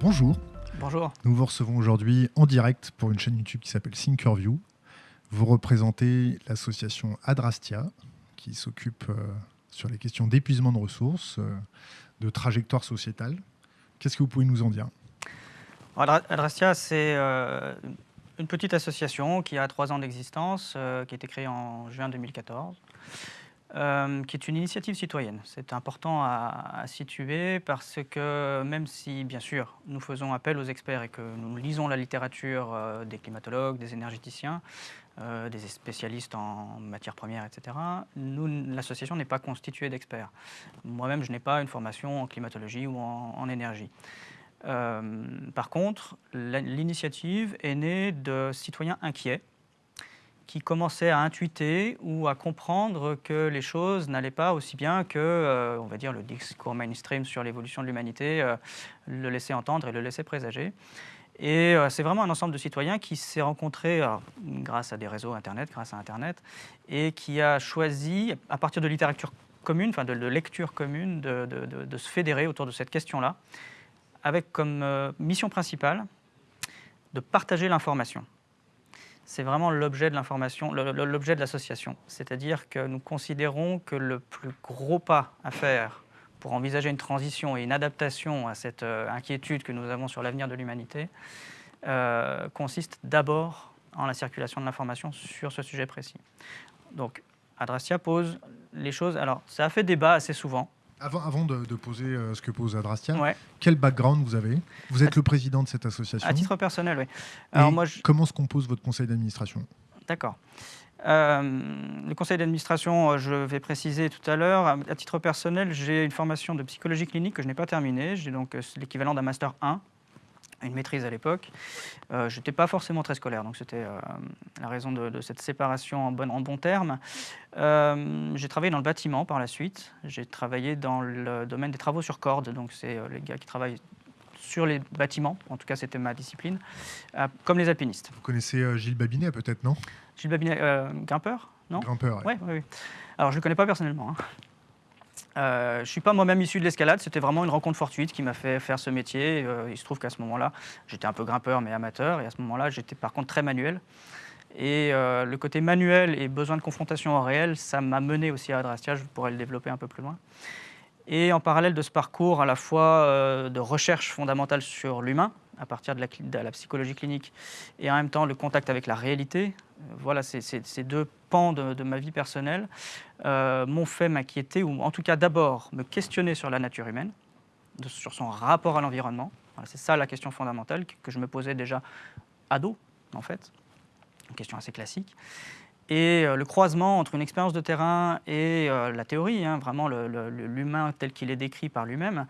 Bonjour. Bonjour. Nous vous recevons aujourd'hui en direct pour une chaîne YouTube qui s'appelle Thinkerview. Vous représentez l'association Adrastia, qui s'occupe euh, sur les questions d'épuisement de ressources, euh, de trajectoire sociétale. Qu'est-ce que vous pouvez nous en dire? Adrastia, c'est euh, une petite association qui a trois ans d'existence, qui a été créée en juin 2014. Euh, qui est une initiative citoyenne. C'est important à, situer parce que même si, bien sûr, nous faisons appel aux experts et que nous lisons la littérature euh, des climatologues, des énergéticiens, euh, des spécialistes en matières premières, etc., l'association n'est pas constituée d'experts. Moi-même, je n'ai pas une formation en climatologie ou en énergie. par contre, l'initiative est née de citoyens inquiets qui commençaient à intuiter ou à comprendre que les choses n'allaient pas aussi bien que, euh, on va dire, le discours mainstream sur l'évolution de l'humanité euh, le laissait entendre et le laissait présager. Et euh, c'est vraiment un ensemble de citoyens qui s'est rencontré grâce à des réseaux Internet, grâce à Internet, et qui a choisi, à partir de littérature commune, enfin de, lecture commune, de, se fédérer autour de cette question-là, avec comme mission principale de partager l'information c'est vraiment l'objet de l'information, l'objet de l'association. C'est-à-dire que nous considérons que le plus gros pas à faire pour envisager une transition et une adaptation à cette euh, inquiétude que nous avons sur l'avenir de l'humanité euh, consiste d'abord en la circulation de l'information sur ce sujet précis. Donc, Adrastia pose les choses. Alors, ça a fait débat assez souvent. Avant, de, poser euh, ce que pose Adrastia, quel background vous avez? Vous êtes le président de cette association À titre personnel, oui. Alors, moi, Comment se compose votre conseil d'administration? D'accord. Euh, le conseil d'administration, euh, je vais préciser tout à l'heure, à titre personnel, j'ai une formation de psychologie clinique que je n'ai pas terminée. J'ai donc l'équivalent d'un master 1 une maîtrise à l'époque. Euh, je n'étais pas forcément très scolaire, donc c'était euh, la raison de, cette séparation en bon, en bon terme. Euh, j'ai travaillé dans le bâtiment par la suite. J'ai travaillé dans le domaine des travaux sur corde, donc c'est les gars qui travaillent sur les bâtiments, en tout cas c'était ma discipline, comme les alpinistes. Vous connaissez Gilles Babinet peut-être, non? Gilles Babinet, grimpeur non? Grimpeur, oui. Ouais, Alors je ne le connais pas personnellement. Hein. Euh, je ne suis pas moi-même issu de l'escalade, c'était vraiment une rencontre fortuite qui m'a fait faire ce métier. Euh, il se trouve qu'à ce moment-là, j'étais un peu grimpeur mais amateur, et à ce moment-là, j'étais par contre très manuel. Et euh, le côté manuel et besoin de confrontation au réel, ça m'a mené aussi à Adrastia, je pourrais le développer un peu plus loin. Et en parallèle de ce parcours à la fois de recherche fondamentale sur l'humain, à partir de la, psychologie clinique, et en même temps le contact avec la réalité, voilà, ces deux pans de, ma vie personnelle euh, m'ont fait m'inquiéter, ou en tout cas d'abord me questionner sur la nature humaine, sur son rapport à l'environnement. c'est ça la question fondamentale que, je me posais déjà ado, en fait, une question assez classique. Et euh, le croisement entre une expérience de terrain et euh, la théorie, hein, vraiment l'humain tel qu'il est décrit par lui-même,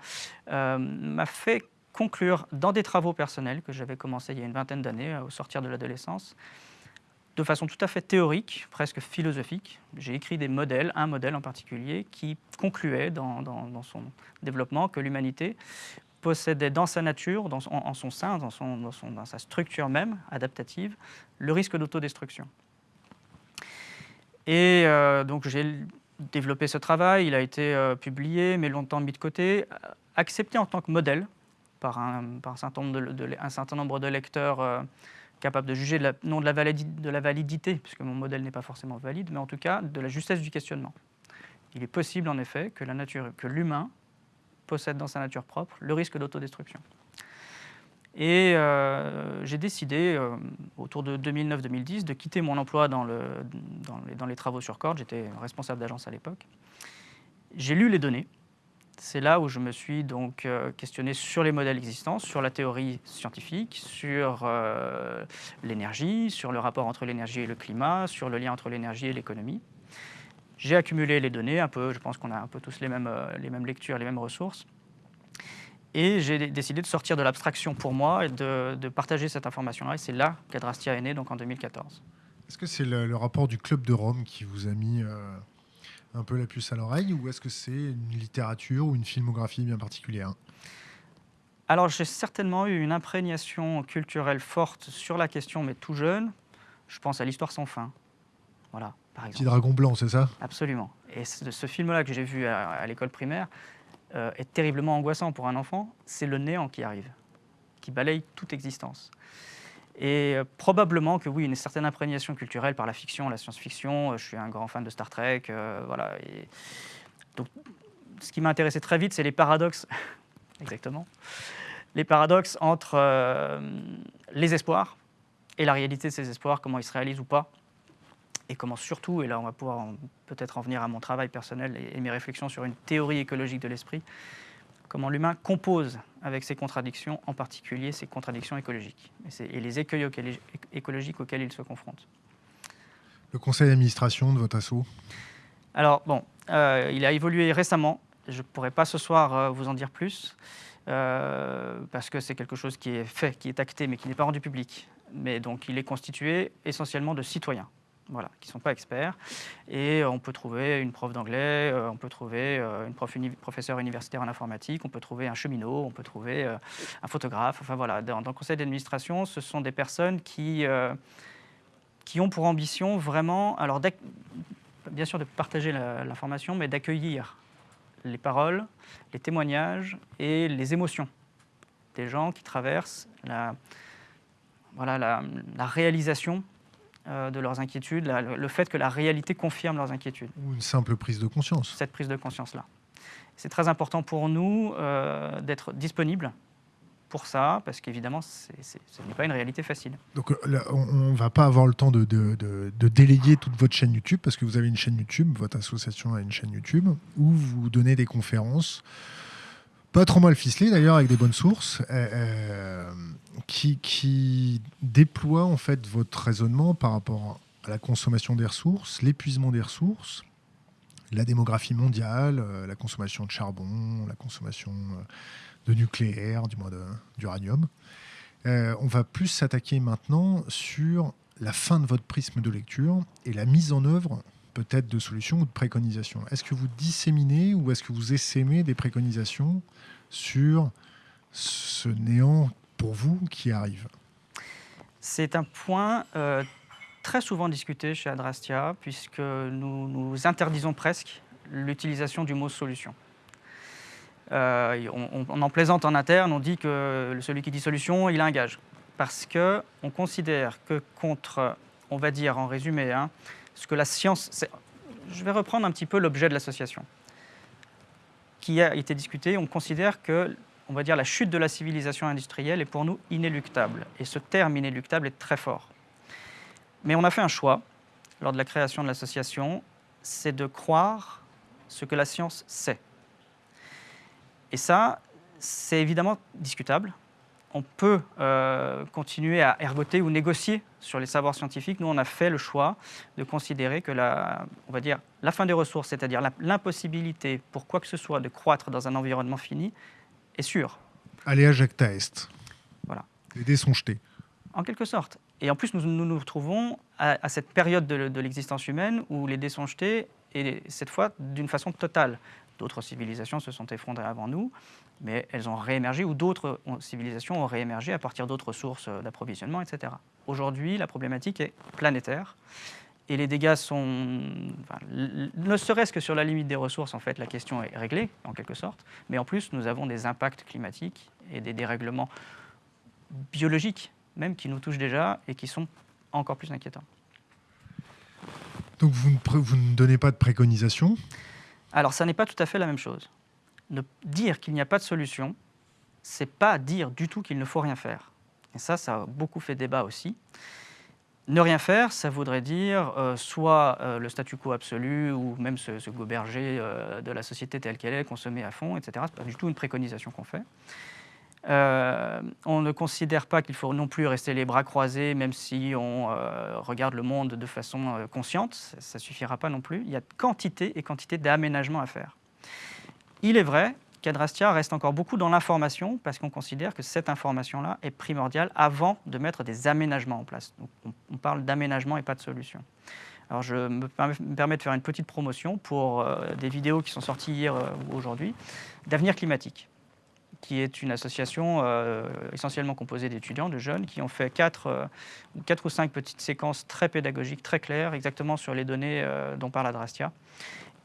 m'a fait conclure dans des travaux personnels que j'avais commencé il y a une vingtaine d'années, au sortir de l'adolescence, de façon tout à fait théorique, presque philosophique. J'ai écrit des modèles, un modèle en particulier, qui concluait dans, son développement que l'humanité possédait dans sa nature, dans en, son sein, dans, son, dans, sa structure même adaptative, le risque d'autodestruction. Et euh, donc j'ai développé ce travail, il a été euh, publié, mais longtemps mis de côté, accepté en tant que modèle par un, certain, nombre de, lecteurs euh, capable de juger non de la, validité, puisque mon modèle n'est pas forcément valide, mais en tout cas de la justesse du questionnement. Il est possible en effet que la nature, que l'humain possède dans sa nature propre le risque d'autodestruction. Et euh, j'ai décidé, euh, autour de 2009-2010, de quitter mon emploi dans les travaux sur corde. J'étais responsable d'agence à l'époque. J'ai lu les données, c'est là où je me suis donc euh, questionné sur les modèles existants, sur la théorie scientifique, sur euh, l'énergie, sur le rapport entre l'énergie et le climat, sur le lien entre l'énergie et l'économie. J'ai accumulé les données, un peu, je pense qu'on a un peu tous les mêmes, euh, les mêmes lectures, les mêmes ressources. Et j'ai décidé de sortir de l'abstraction pour moi et de, partager cette information-là. Et c'est là qu'Adrastia est né, donc en 2014. Est-ce que c'est le, rapport du Club de Rome qui vous a mis un peu la puce à l'oreille ou est-ce que c'est une littérature ou une filmographie bien particulière? Alors j'ai certainement eu une imprégnation culturelle forte sur la question, mais tout jeune. Je pense à l'histoire sans fin. Voilà, par exemple. Petit dragon blanc, c'est ça? Absolument. Et ce film-là que j'ai vu à, l'école primaire est terriblement angoissant pour un enfant, c'est le néant qui arrive, qui balaye toute existence. Et probablement que oui, une certaine imprégnation culturelle par la fiction, la science-fiction. Je suis un grand fan de Star Trek, voilà. Et donc, ce qui m'a intéressé très vite, c'est les paradoxes, exactement, les paradoxes entre les espoirs et la réalité de ces espoirs, comment ils se réalisent ou pas, et comment surtout, et là on va pouvoir peut-être en venir à mon travail personnel et, mes réflexions sur une théorie écologique de l'esprit, comment l'humain compose avec ses contradictions, en particulier ses contradictions écologiques, et, les écueils écologiques auxquels il se confronte. Le conseil d'administration de votre assaut? Alors bon, euh, il a évolué récemment, je ne pourrais pas ce soir euh, vous en dire plus, euh, parce que c'est quelque chose qui est fait, qui est acté, mais qui n'est pas rendu public. Mais donc il est constitué essentiellement de citoyens, voilà, qui ne sont pas experts. Et on peut trouver une prof d'anglais, euh, on peut trouver euh, une prof professeur universitaire en informatique, on peut trouver un cheminot, on peut trouver euh, un photographe. Enfin voilà, dans, le conseil d'administration, ce sont des personnes qui, qui ont pour ambition vraiment, alors bien sûr de partager l'information, mais d'accueillir les paroles, les témoignages et les émotions des gens qui traversent la, voilà, la, réalisation de leurs inquiétudes, le fait que la réalité confirme leurs inquiétudes. Ou une simple prise de conscience. Cette prise de conscience-là. C'est très important pour nous euh, d'être disponibles pour ça, parce qu'évidemment, ce n'est pas une réalité facile. Donc euh, on ne va pas avoir le temps de, de, de, déléguer toute votre chaîne YouTube, parce que vous avez une chaîne YouTube, votre association a une chaîne YouTube, où vous donnez des conférences pas trop mal ficelé d'ailleurs, avec des bonnes sources, euh, euh, qui, qui déploie en fait votre raisonnement par rapport à la consommation des ressources, l'épuisement des ressources, la démographie mondiale, euh, la consommation de charbon, la consommation de nucléaire, du moins d'uranium. on va plus s'attaquer maintenant sur la fin de votre prisme de lecture et la mise en œuvre peut-être de solutions ou de préconisations. Est-ce que vous disséminez ou est-ce que vous essaimez des préconisations sur ce néant pour vous qui arrive? C'est un point euh, très souvent discuté chez Adrastia, puisque nous, nous interdisons presque l'utilisation du mot solution. Euh, on, en plaisante en interne, on dit que celui qui dit solution, il a un gage. Parce qu'on considère que contre, on va dire en résumé, hein, ce que la science... Je vais reprendre un petit peu l'objet de l'association qui a été discuté. On considère que on va dire, la chute de la civilisation industrielle est pour nous inéluctable. Et ce terme inéluctable est très fort. Mais on a fait un choix, lors de la création de l'association, c'est de croire ce que la science sait. Et ça, c'est évidemment discutable on peut euh, continuer à ergoter ou négocier sur les savoirs scientifiques. Nous, on a fait le choix de considérer que la, on va dire, la fin des ressources, c'est-à-dire l'impossibilité pour quoi que ce soit de croître dans un environnement fini, est sûre. Allez à Jacta Est. Voilà. Les dés sont jetés. En quelque sorte. Et en plus, nous nous, retrouvons à, cette période de, de l'existence humaine où les dés sont jetés, et cette fois d'une façon totale. D'autres civilisations se sont effondrées avant nous mais elles ont réémergé ou d'autres civilisations ont réémergé à partir d'autres sources d'approvisionnement, etc. Aujourd'hui, la problématique est planétaire et les dégâts sont, ne serait-ce que sur la limite des ressources, en fait, la question est réglée, en quelque sorte, mais en plus, nous avons des impacts climatiques et des dérèglements biologiques, même, qui nous touchent déjà et qui sont encore plus inquiétants. Donc, vous ne, vous ne donnez pas de préconisation? Alors, ça n'est pas tout à fait la même chose dire qu'il n'y a pas de solution, c'est pas dire du tout qu'il ne faut rien faire. Et ça, ça a beaucoup fait débat aussi. Ne rien faire, ça voudrait dire euh, soit euh, le statu quo absolu, ou même se, goberger euh, de la société telle qu'elle est, consommer à fond, etc. Ce n'est pas du tout une préconisation qu'on fait. On ne considère pas qu'il faut non plus rester les bras croisés, même si on regarde le monde de façon consciente. Ça ne suffira pas non plus. Il y a quantité et quantité d'aménagements à faire. Il est vrai qu'Adrastia reste encore beaucoup dans l'information parce qu'on considère que cette information-là est primordiale avant de mettre des aménagements en place. on, parle d'aménagement et pas de solution. Alors je me permets de faire une petite promotion pour euh, des vidéos qui sont sorties hier euh, ou aujourd'hui d'Avenir climatique qui est une association euh, essentiellement composée d'étudiants, de jeunes, qui ont fait quatre, quatre, ou cinq petites séquences très pédagogiques, très claires, exactement sur les données dont parle Adrastia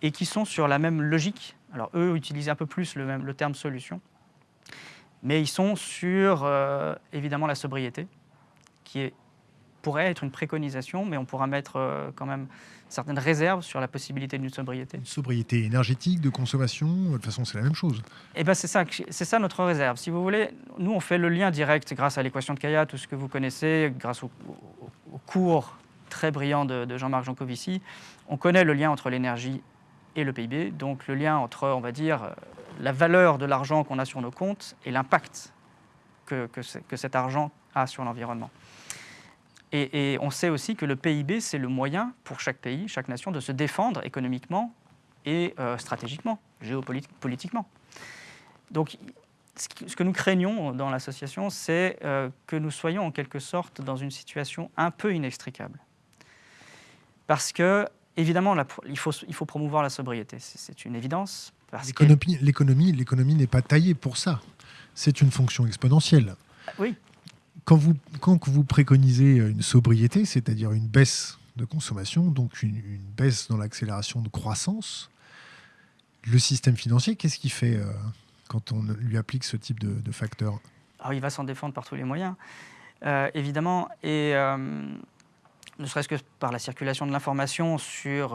et qui sont sur la même logique. Alors eux utilisent un peu plus le, même, le terme solution, mais ils sont sur euh, évidemment la sobriété, qui est, pourrait être une préconisation, mais on pourra mettre euh, quand même certaines réserves sur la possibilité d'une sobriété. Une sobriété énergétique, de consommation, de toute façon c'est la même chose. Et eh ben c'est ça, c'est ça notre réserve. Si vous voulez, nous on fait le lien direct grâce à l'équation de Kaya, tout ce que vous connaissez, grâce au, cours très brillant de, de Jean-Marc Jancovici, on connaît le lien entre l'énergie et le PIB, donc le lien entre, on va dire, la valeur de l'argent qu'on a sur nos comptes et l'impact que, que, cet argent a sur l'environnement. Et, on sait aussi que le PIB, c'est le moyen pour chaque pays, chaque nation, de se défendre économiquement et euh, stratégiquement, géopolitiquement. Donc, ce que nous craignons dans l'association, c'est euh, que nous soyons en quelque sorte dans une situation un peu inextricable. Parce que, évidemment, il, faut, il faut promouvoir la sobriété, c'est une évidence. L'économie l'économie n'est pas taillée pour ça. C'est une fonction exponentielle. Oui. Quand vous, quand vous préconisez une sobriété, c'est-à-dire une baisse de consommation, donc une, baisse dans l'accélération de croissance, le système financier, qu'est-ce qu'il fait euh, quand on lui applique ce type de, de facteurs Alors, Il va s'en défendre par tous les moyens, euh, évidemment. Et euh, ne serait-ce que par la circulation de l'information sur...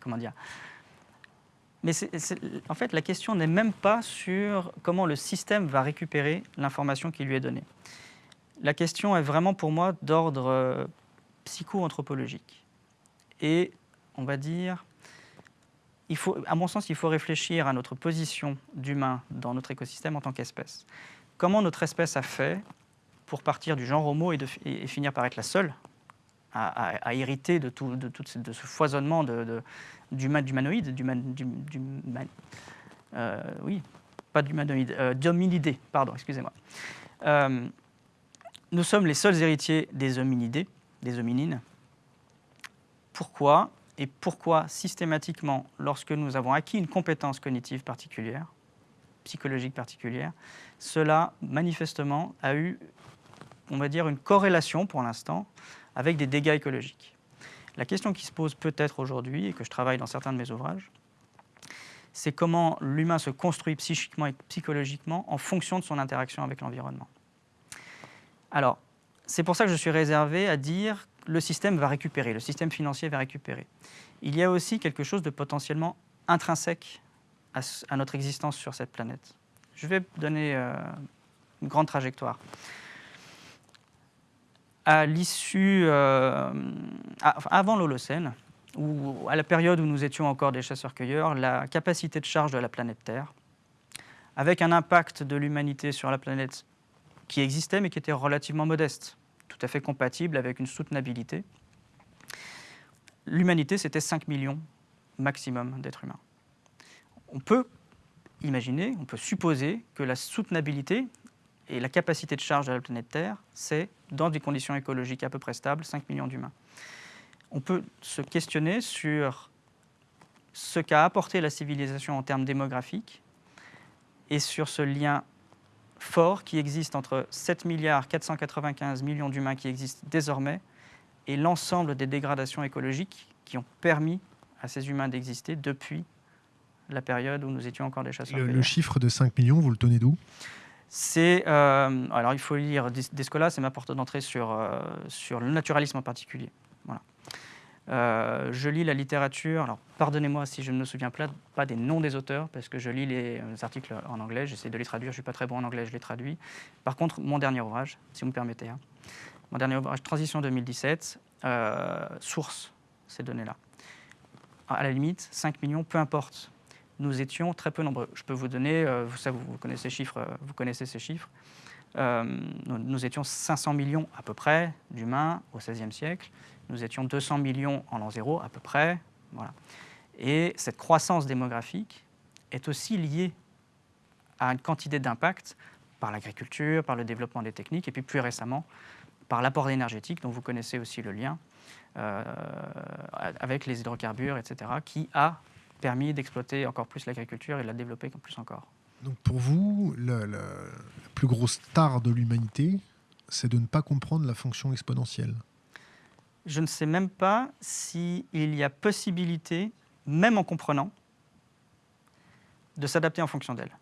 comment dire mais en fait, la question n'est même pas sur comment le système va récupérer l'information qui lui est donnée. La question est vraiment pour moi d'ordre euh, psycho-anthropologique. Et on va dire, à mon sens, il faut réfléchir à notre position d'humain dans notre écosystème en tant qu'espèce. Comment notre espèce a fait pour partir du genre Homo et, finir par être la seule à, hériter de tout, de, tout, de ce foisonnement de, d'humanoïdes, du, du, euh, oui, pas d'humanoïdes, euh, d'hominidés, pardon, excusez-moi. Euh, nous sommes les seuls héritiers des hominidés, des hominines. Pourquoi Et pourquoi systématiquement, lorsque nous avons acquis une compétence cognitive particulière, psychologique particulière, cela manifestement a eu, on va dire, une corrélation pour l'instant avec des dégâts écologiques? La question qui se pose peut-être aujourd'hui, et que je travaille dans certains de mes ouvrages, c'est comment l'humain se construit psychiquement et psychologiquement en fonction de son interaction avec l'environnement. Alors, c'est pour ça que je suis réservé à dire le système va récupérer, le système financier va récupérer. Il y a aussi quelque chose de potentiellement intrinsèque à, notre existence sur cette planète. Je vais donner euh, une grande trajectoire à l'issue, euh, avant l'Holocène, ou à la période où nous étions encore des chasseurs-cueilleurs, la capacité de charge de la planète Terre, avec un impact de l'humanité sur la planète qui existait mais qui était relativement modeste, tout à fait compatible avec une soutenabilité. L'humanité, c'était 5 millions maximum d'êtres humains. On peut imaginer, on peut supposer que la soutenabilité et la capacité de charge de la planète Terre, c'est, dans des conditions écologiques à peu près stables, 5 millions d'humains. On peut se questionner sur ce qu'a apporté la civilisation en termes démographiques et sur ce lien fort qui existe entre 7 milliards 495 millions d'humains qui existent désormais et l'ensemble des dégradations écologiques qui ont permis à ces humains d'exister depuis la période où nous étions encore des chasseurs. Le, le chiffre de 5 millions, vous le tenez d'où? C'est, euh, alors il faut lire Descola, c'est ma porte d'entrée sur, euh, sur le naturalisme en particulier. Voilà. Euh, je lis la littérature, alors pardonnez-moi si je ne me souviens pas des noms des auteurs, parce que je lis les, articles en anglais, j'essaie de les traduire, je ne suis pas très bon en anglais, je les traduis. Par contre, mon dernier ouvrage, si vous me permettez, hein, mon dernier ouvrage, Transition 2017, source ces données-là. À la limite, 5 millions, peu importe nous étions très peu nombreux. Je peux vous donner, euh, vous, vous, connaissez, ces chiffres, euh, vous connaissez ces chiffres. Euh, nous, étions 500 millions à peu près d'humains au XVIe siècle. Nous étions 200 millions en l'an zéro à peu près. Voilà. Et cette croissance démographique est aussi liée à une quantité d'impact par l'agriculture, par le développement des techniques, et puis plus récemment par l'apport énergétique, dont vous connaissez aussi le lien, avec les hydrocarbures, etc., qui a permis d'exploiter encore plus l'agriculture et de la développer plus encore. Donc pour vous, la, plus grosse star de l'humanité, c'est de ne pas comprendre la fonction exponentielle je ne sais même pas s'il y a possibilité, même en comprenant, de s'adapter en fonction d'elle.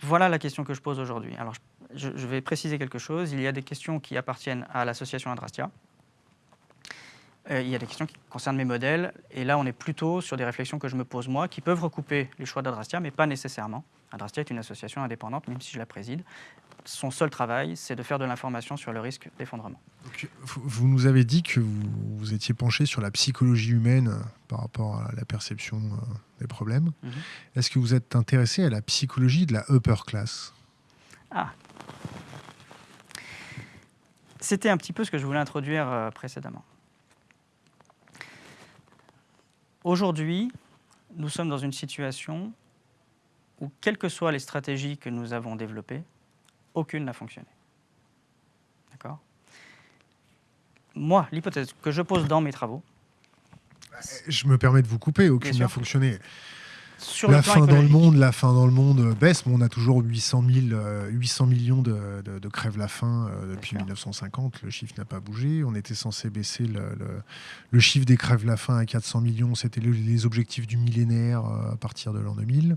Voilà la question que je pose aujourd'hui. Alors, je, vais préciser quelque chose. Il y a des questions qui appartiennent à l'association Adrastia. Euh, il y a des questions qui concernent mes modèles. Et là, on est plutôt sur des réflexions que je me pose moi, qui peuvent recouper les choix d'Adrastia, mais pas nécessairement. Adrastia est une association indépendante, même si je la préside. Son seul travail, c'est de faire de l'information sur le risque d'effondrement. Vous nous avez dit que vous, étiez penché sur la psychologie humaine euh, par rapport à la perception euh, des problèmes. Mhm. Est-ce que vous êtes intéressé à la psychologie de la upper class? Ah C'était un petit peu ce que je voulais introduire précédemment. Aujourd'hui, nous sommes dans une situation où, quelles que soient les stratégies que nous avons développées, aucune n'a fonctionné. D'accord? Moi, l'hypothèse que je pose dans mes travaux. Je me permets de vous couper, aucune n'a fonctionné la fin dans le monde, la fin dans le monde baisse, mais on a toujours 800, 000, 800 millions de, crèves la faim euh, depuis 1950. Le chiffre n'a pas bougé. On était censé baisser le, chiffre des crèves la faim à 400 millions. C'était les objectifs du millénaire euh, à partir de l'an 2000.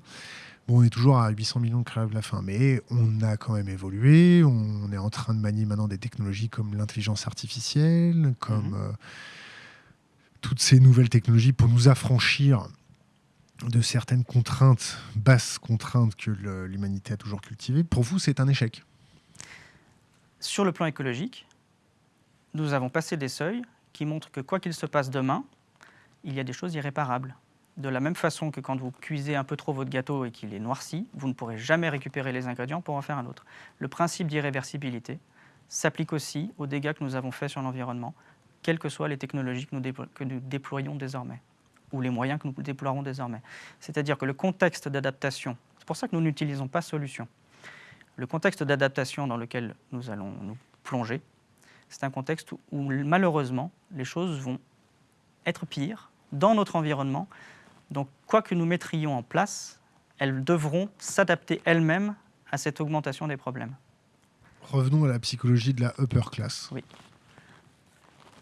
Bon, on est toujours à 800 millions de crèves la faim, mais on a quand même évolué. On est en train de manier maintenant des technologies comme l'intelligence artificielle, comme mhm. euh, toutes ces nouvelles technologies pour nous affranchir de certaines contraintes, basses contraintes que l'humanité a toujours cultivées, pour vous, c'est un échec Sur le plan écologique, nous avons passé des seuils qui montrent que quoi qu'il se passe demain, il y a des choses irréparables. De la même façon que quand vous cuisez un peu trop votre gâteau et qu'il est noirci, vous ne pourrez jamais récupérer les ingrédients pour en faire un autre. Le principe d'irréversibilité s'applique aussi aux dégâts que nous avons faits sur l'environnement, quelles que soient les technologies que nous déployons désormais ou les moyens que nous déploierons désormais. C'est-à-dire que le contexte d'adaptation, c'est pour ça que nous n'utilisons pas solution. Le contexte d'adaptation dans lequel nous allons nous plonger, c'est un contexte où malheureusement les choses vont être pires dans notre environnement. Donc quoi que nous mettrions en place, elles devront s'adapter elles-mêmes à cette augmentation des problèmes. Revenons à la psychologie de la upper class. Oui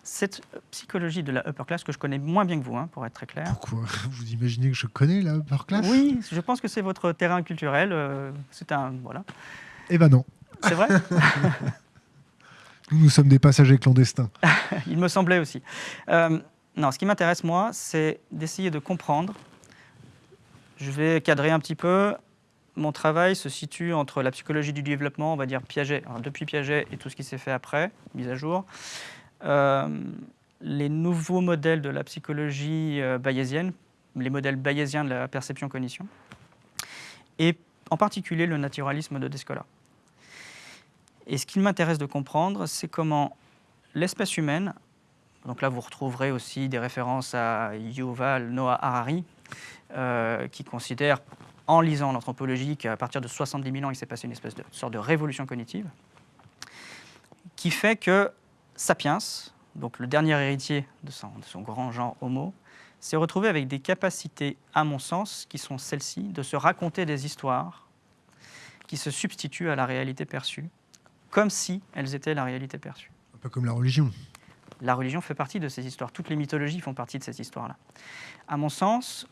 cette psychologie de la upper class que je connais moins bien que vous, hein, pour être très clair. Pourquoi Vous imaginez que je connais la upper class? Oui, je pense que c'est votre terrain culturel. Euh, c'est un voilà. Eh ben non. C'est vrai? nous, nous sommes des passagers clandestins. Il me semblait aussi. Euh, non, ce qui m'intéresse moi, c'est d'essayer de comprendre. Je vais cadrer un petit peu. Mon travail se situe entre la psychologie du développement, on va dire Piaget, depuis Piaget et tout ce qui s'est fait après, mise à jour, euh, les nouveaux modèles de la psychologie euh, bayésienne, les modèles bayésiens de la perception-cognition, et en particulier le naturalisme de Descola. Et ce qu'il m'intéresse de comprendre, c'est comment l'espèce humaine, donc là vous retrouverez aussi des références à Yuval Noah Harari, euh, qui considère, en lisant l'anthropologie, qu'à partir de 70 000 ans, il s'est passé une espèce de sorte de révolution cognitive, qui fait que Sapiens, donc le dernier héritier de son, grand genre Homo, s'est retrouvé avec des capacités, à mon sens, qui sont celles-ci, de se raconter des histoires qui se substituent à la réalité perçue, comme si elles étaient la réalité perçue. Un peu comme la religion. La religion fait partie de ces histoires. Toutes les mythologies font partie de ces histoires-là. À mon sens,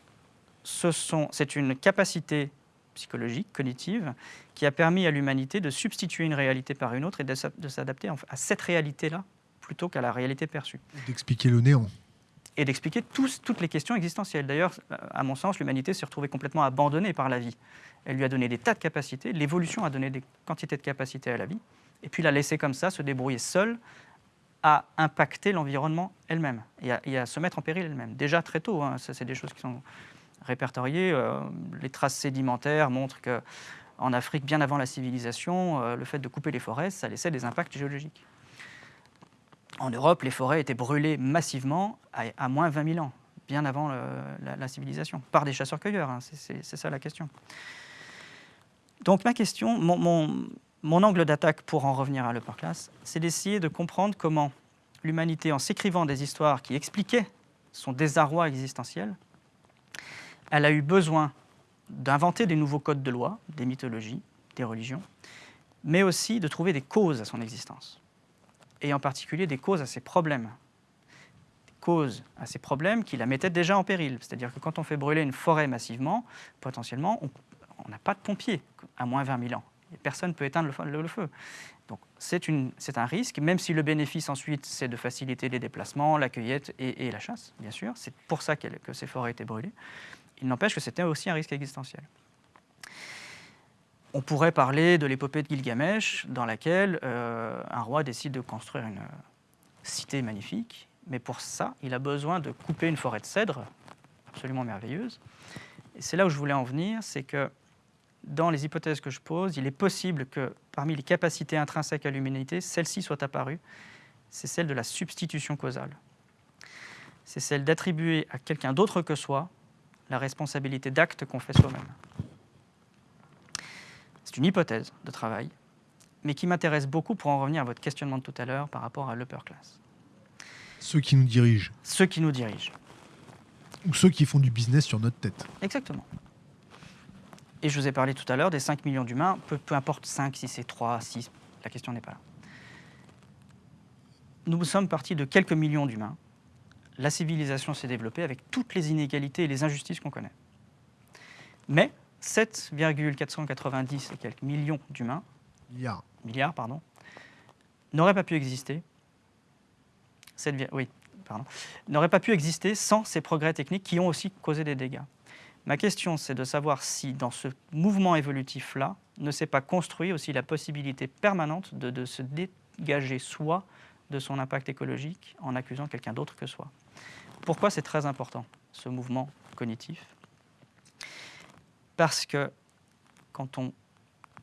c'est une capacité psychologique, cognitive, qui a permis à l'humanité de substituer une réalité par une autre et de s'adapter à cette réalité-là plutôt qu'à la réalité perçue. D'expliquer le néant. Et d'expliquer toutes les questions existentielles. D'ailleurs, à mon sens, l'humanité s'est retrouvée complètement abandonnée par la vie. Elle lui a donné des tas de capacités, l'évolution a donné des quantités de capacités à la vie, et puis l'a laissé comme ça se débrouiller seule à impacter l'environnement elle-même et, à se mettre en péril elle-même. Déjà très tôt, hein, ça c'est des choses qui sont répertoriées. Euh, les traces sédimentaires montrent que en Afrique, bien avant la civilisation, euh, le fait de couper les forêts, ça laissait des impacts géologiques. En Europe, les forêts étaient brûlées massivement à, moins 20 000 ans, bien avant la, civilisation, par des chasseurs-cueilleurs. Hein, c'est ça la question. Donc ma question, mon, angle d'attaque pour en revenir à l'upper class, c'est d'essayer de comprendre comment l'humanité, en s'écrivant des histoires qui expliquaient son désarroi existentiel, elle a eu besoin d'inventer des nouveaux codes de loi, des mythologies, des religions, mais aussi de trouver des causes à son existence. et en particulier des causes à ces problèmes. Des causes à ces problèmes qui la mettaient déjà en péril. C'est-à-dire que quand on fait brûler une forêt massivement, potentiellement, on n'a pas de pompiers à moins 20 000 ans. personne ne peut éteindre le feu. Donc c'est un risque, même si le bénéfice ensuite, c'est de faciliter les déplacements, la cueillette et, la chasse, bien sûr. C'est pour ça que ces forêts étaient brûlées. Il n'empêche que c'était aussi un risque existentiel. On pourrait parler de l'épopée de Gilgamesh, dans laquelle euh, un roi décide de construire une cité magnifique, mais pour ça, il a besoin de couper une forêt de cèdres, absolument merveilleuse. Et c'est là où je voulais en venir, c'est que dans les hypothèses que je pose, il est possible que parmi les capacités intrinsèques à l'humanité, celle-ci soit apparue. C'est celle de la substitution causale. C'est celle d'attribuer à quelqu'un d'autre que soi la responsabilité d'actes qu'on fait soi-même. C'est une hypothèse de travail, mais qui m'intéresse beaucoup pour en revenir à votre questionnement de tout à l'heure par rapport à l'upper class. Ceux qui nous dirigent. Ceux qui nous dirigent. Ou ceux qui font du business sur notre tête. Exactement. Et je vous ai parlé tout à l'heure des 5 millions d'humains, peu, peu, importe 5, si c'est 3, 6, la question n'est pas là. Nous sommes partis de quelques millions d'humains. La civilisation s'est développée avec toutes les inégalités et les injustices qu'on connaît. Mais 7,490 et quelques millions d'humains, milliards, milliards pardon, n'auraient pas pu exister. 7, oui, pardon, n'auraient pas pu exister sans ces progrès techniques qui ont aussi causé des dégâts. Ma question, c'est de savoir si dans ce mouvement évolutif-là, ne s'est pas construit aussi la possibilité permanente de, de se dégager soi de son impact écologique en accusant quelqu'un d'autre que soi. Pourquoi c'est très important, ce mouvement cognitif? Parce que quand on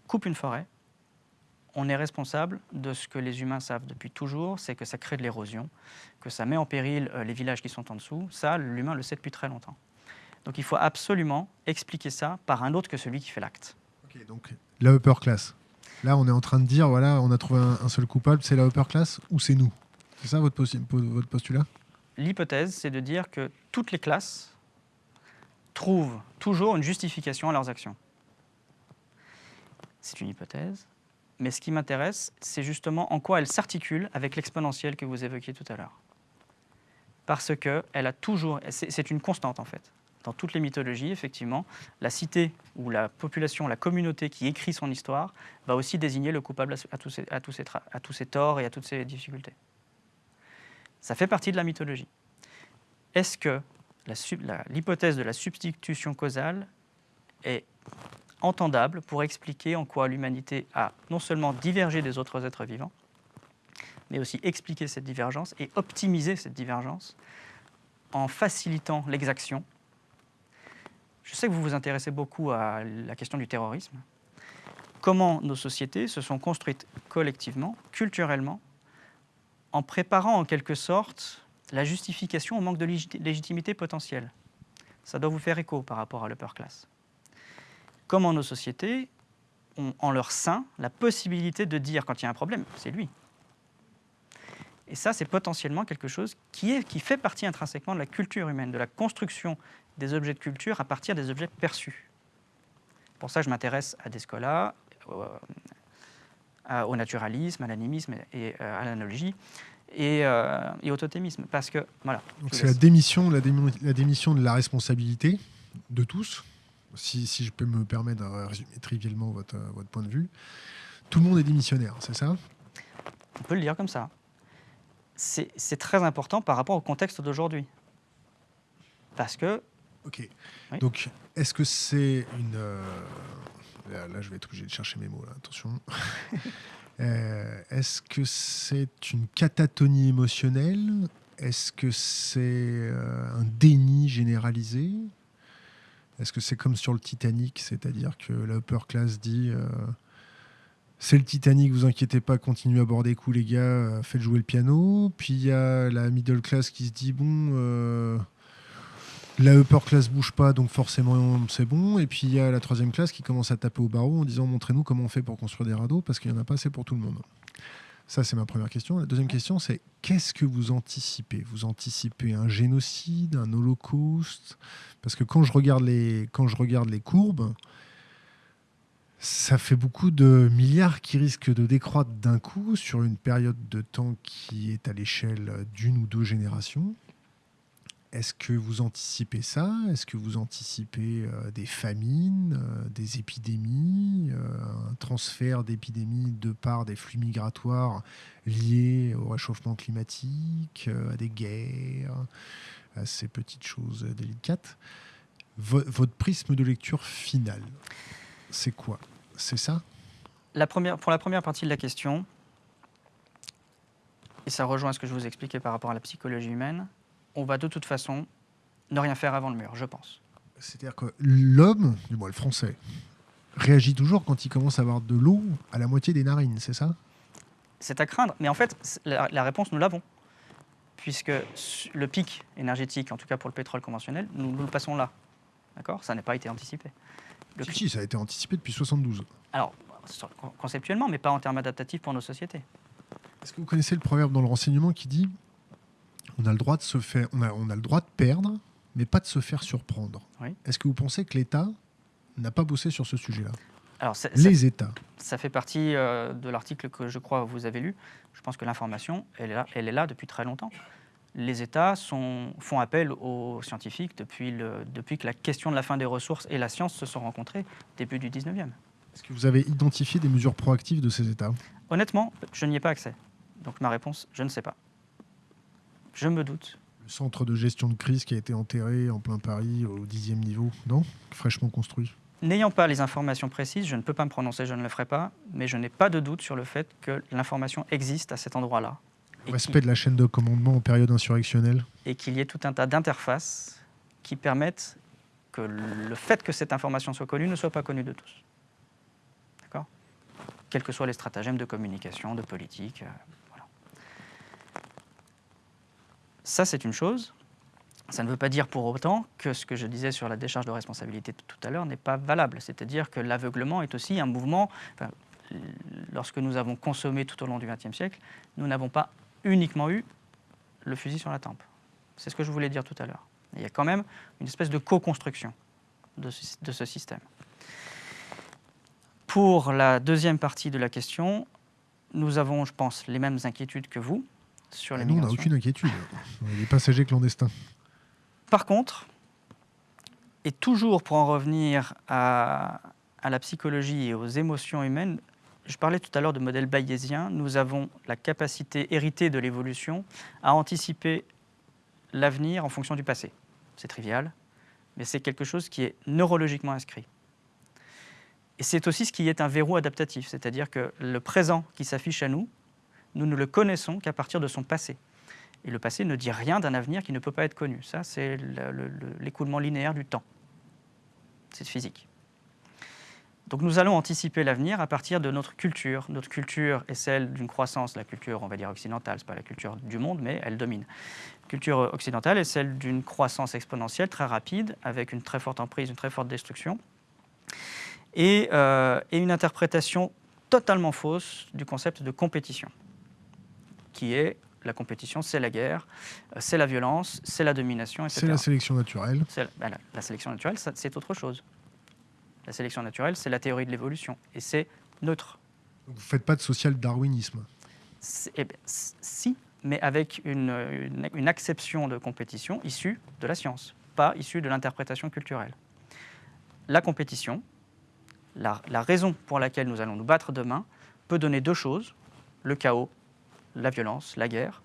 coupe une forêt, on est responsable de ce que les humains savent depuis toujours, c'est que ça crée de l'érosion, que ça met en péril euh, les villages qui sont en dessous. Ça, l'humain le sait depuis très longtemps. Donc il faut absolument expliquer ça par un autre que celui qui fait l'acte. Donc la upper class. Là, on est en train de dire, voilà, on a trouvé un, seul coupable, c'est la upper class ou c'est nous C'est ça votre, postulat L'hypothèse, c'est de dire que toutes les classes trouvent toujours une justification à leurs actions. C'est une hypothèse, mais ce qui m'intéresse, c'est justement en quoi elle s'articule avec l'exponentielle que vous évoquiez tout à l'heure. Parce que elle a toujours, c'est une constante en fait. Dans toutes les mythologies, effectivement, la cité ou la population, la communauté qui écrit son histoire va aussi désigner le coupable à tous ses, torts et à toutes ses difficultés. Ça fait partie de la mythologie. Est-ce que l'hypothèse de la substitution causale est entendable pour expliquer en quoi l'humanité a non seulement divergé des autres êtres vivants, mais aussi expliquer cette divergence et optimiser cette divergence en facilitant l'exaction. Je sais que vous vous intéressez beaucoup à la question du terrorisme. Comment nos sociétés se sont construites collectivement, culturellement, en préparant en quelque sorte la justification au manque de légitimité potentielle? Ça doit vous faire écho par rapport à l'upper class. Comment nos sociétés ont en leur sein la possibilité de dire quand il y a un problème, c'est lui. Et ça, c'est potentiellement quelque chose qui, est, qui fait partie intrinsèquement de la culture humaine, de la construction des objets de culture à partir des objets perçus. Pour ça, je m'intéresse à Descola, au, au naturalisme, à l'animisme et à l'analogie et, euh, et, au totémisme. Parce que, voilà. c'est la démission, la, la, démission de la responsabilité de tous, si, si, je peux me permettre de résumer trivialement votre, votre point de vue. Tout le monde est démissionnaire, c'est ça? On peut le dire comme ça. C'est très important par rapport au contexte d'aujourd'hui. Parce que... Ok. Donc, est-ce que c'est une... Euh, là, là, je vais être obligé de chercher mes mots, là. attention. Euh, est-ce que c'est une catatonie émotionnelle? Est-ce que c'est euh, un déni généralisé? Est-ce que c'est comme sur le Titanic, c'est-à-dire que la upper class dit c'est le Titanic, vous inquiétez pas, continuez à boire des coups les gars, faites jouer le piano. Puis il y a la middle class qui se dit bon la upper class bouge pas, donc forcément c'est bon. Et puis il y a la troisième classe qui commence à taper au barreau en disant montrez-nous comment on fait pour construire des radeaux parce qu'il n'y en a pas assez pour tout le monde. Ça, c'est ma première question. La deuxième question, c'est qu'est-ce que vous anticipez? Vous anticipez un génocide, un holocauste? Parce que quand je quand je regarde les courbes, Ça fait beaucoup de milliards qui risquent de décroître d'un coup sur une période de temps qui est à l'échelle d'une ou deux générations. Est-ce que vous anticipez ça? Est-ce que vous anticipez euh, des famines, euh, des épidémies, euh, un transfert d'épidémies de par des flux migratoires liés au réchauffement climatique, à des guerres, à ces petites choses délicates? Votre prisme de lecture final, c'est quoi? C'est ça? La première, Pour la première partie de la question, et ça rejoint ce que je vous expliquais par rapport à la psychologie humaine, on va de toute façon ne rien faire avant le mur, je pense. C'est-à-dire que l'homme, du moins le français, réagit toujours quand il commence à avoir de l'eau à la moitié des narines, c'est ça? C'est à craindre, mais en fait, la, réponse, nous l'avons. Puisque le pic énergétique, en tout cas pour le pétrole conventionnel, nous, le passons là. D'accord? Ça n'a pas été anticipé. Si, ça a été anticipé depuis 72. Alors, conceptuellement, mais pas en termes adaptatifs pour nos sociétés. Est-ce que vous connaissez le proverbe dans le renseignement qui dit on a le droit de se faire, on a, on a le droit de perdre, mais pas de se faire surprendre. Est-ce que vous pensez que l'État n'a pas bossé sur ce sujet-là alors, les États. Ça fait partie euh, de l'article que je crois vous avez lu. Je pense que l'information, elle, est là, elle est là depuis très longtemps. Les États sont, font appel aux scientifiques depuis, le, depuis que la question de la fin des ressources et la science se sont rencontrées début du 19e. Est-ce que vous avez identifié des mesures proactives de ces États? Honnêtement, je n'y ai pas accès. Donc ma réponse, je ne sais pas. Je me doute. Le centre de gestion de crise qui a été enterré en plein Paris au dixième niveau, non? Fraîchement construit. N'ayant pas les informations précises, je ne peux pas me prononcer, je ne le ferai pas, mais je n'ai pas de doute sur le fait que l'information existe à cet endroit-là. Respect de la chaîne de commandement en période insurrectionnelle. Et qu'il y ait tout un tas d'interfaces qui permettent que le fait que cette information soit connue ne soit pas connue de tous. D'accord? Quels que soient les stratagèmes de communication, de politique. Euh, Ça, c'est une chose. Ça ne veut pas dire pour autant que ce que je disais sur la décharge de responsabilité tout à l'heure n'est pas valable. C'est-à-dire que l'aveuglement est aussi un mouvement. lorsque nous avons consommé tout au long du XXe siècle, nous n'avons pas uniquement eu le fusil sur la tempe. C'est ce que je voulais dire tout à l'heure. Il y a quand même une espèce de co-construction de, de ce système. Pour la deuxième partie de la question, nous avons, je pense, les mêmes inquiétudes que vous sur Nous, on n'a aucune inquiétude. Les passagers clandestins. Par contre, et toujours pour en revenir à, la psychologie et aux émotions humaines, je parlais tout à l'heure de modèle bayésien, nous avons la capacité héritée de l'évolution à anticiper l'avenir en fonction du passé. C'est trivial, mais c'est quelque chose qui est neurologiquement inscrit. Et c'est aussi ce qui est un verrou adaptatif, c'est-à-dire que le présent qui s'affiche à nous nous ne le connaissons qu'à partir de son passé. Et le passé ne dit rien d'un avenir qui ne peut pas être connu. Ça, c'est l'écoulement linéaire du temps. C'est physique. Donc nous allons anticiper l'avenir à partir de notre culture. Notre culture est celle d'une croissance, la culture, on va dire, occidentale, ce n'est pas la culture du monde, mais elle domine. La culture occidentale est celle d'une croissance exponentielle très rapide, avec une très forte emprise, une très forte destruction, et, euh, et une interprétation totalement fausse du concept de compétition qui est la compétition, c'est la guerre, euh, c'est la violence, c'est la domination, etc. C'est la sélection naturelle. Ben, la, sélection naturelle, c'est autre chose. La sélection naturelle, c'est la théorie de l'évolution, et c'est neutre. vous ne faites pas de social-darwinisme eh ben, Si, mais avec une, une, acception de compétition issue de la science, pas issue de l'interprétation culturelle. La compétition, la, la raison pour laquelle nous allons nous battre demain, peut donner deux choses, le chaos la violence, la guerre,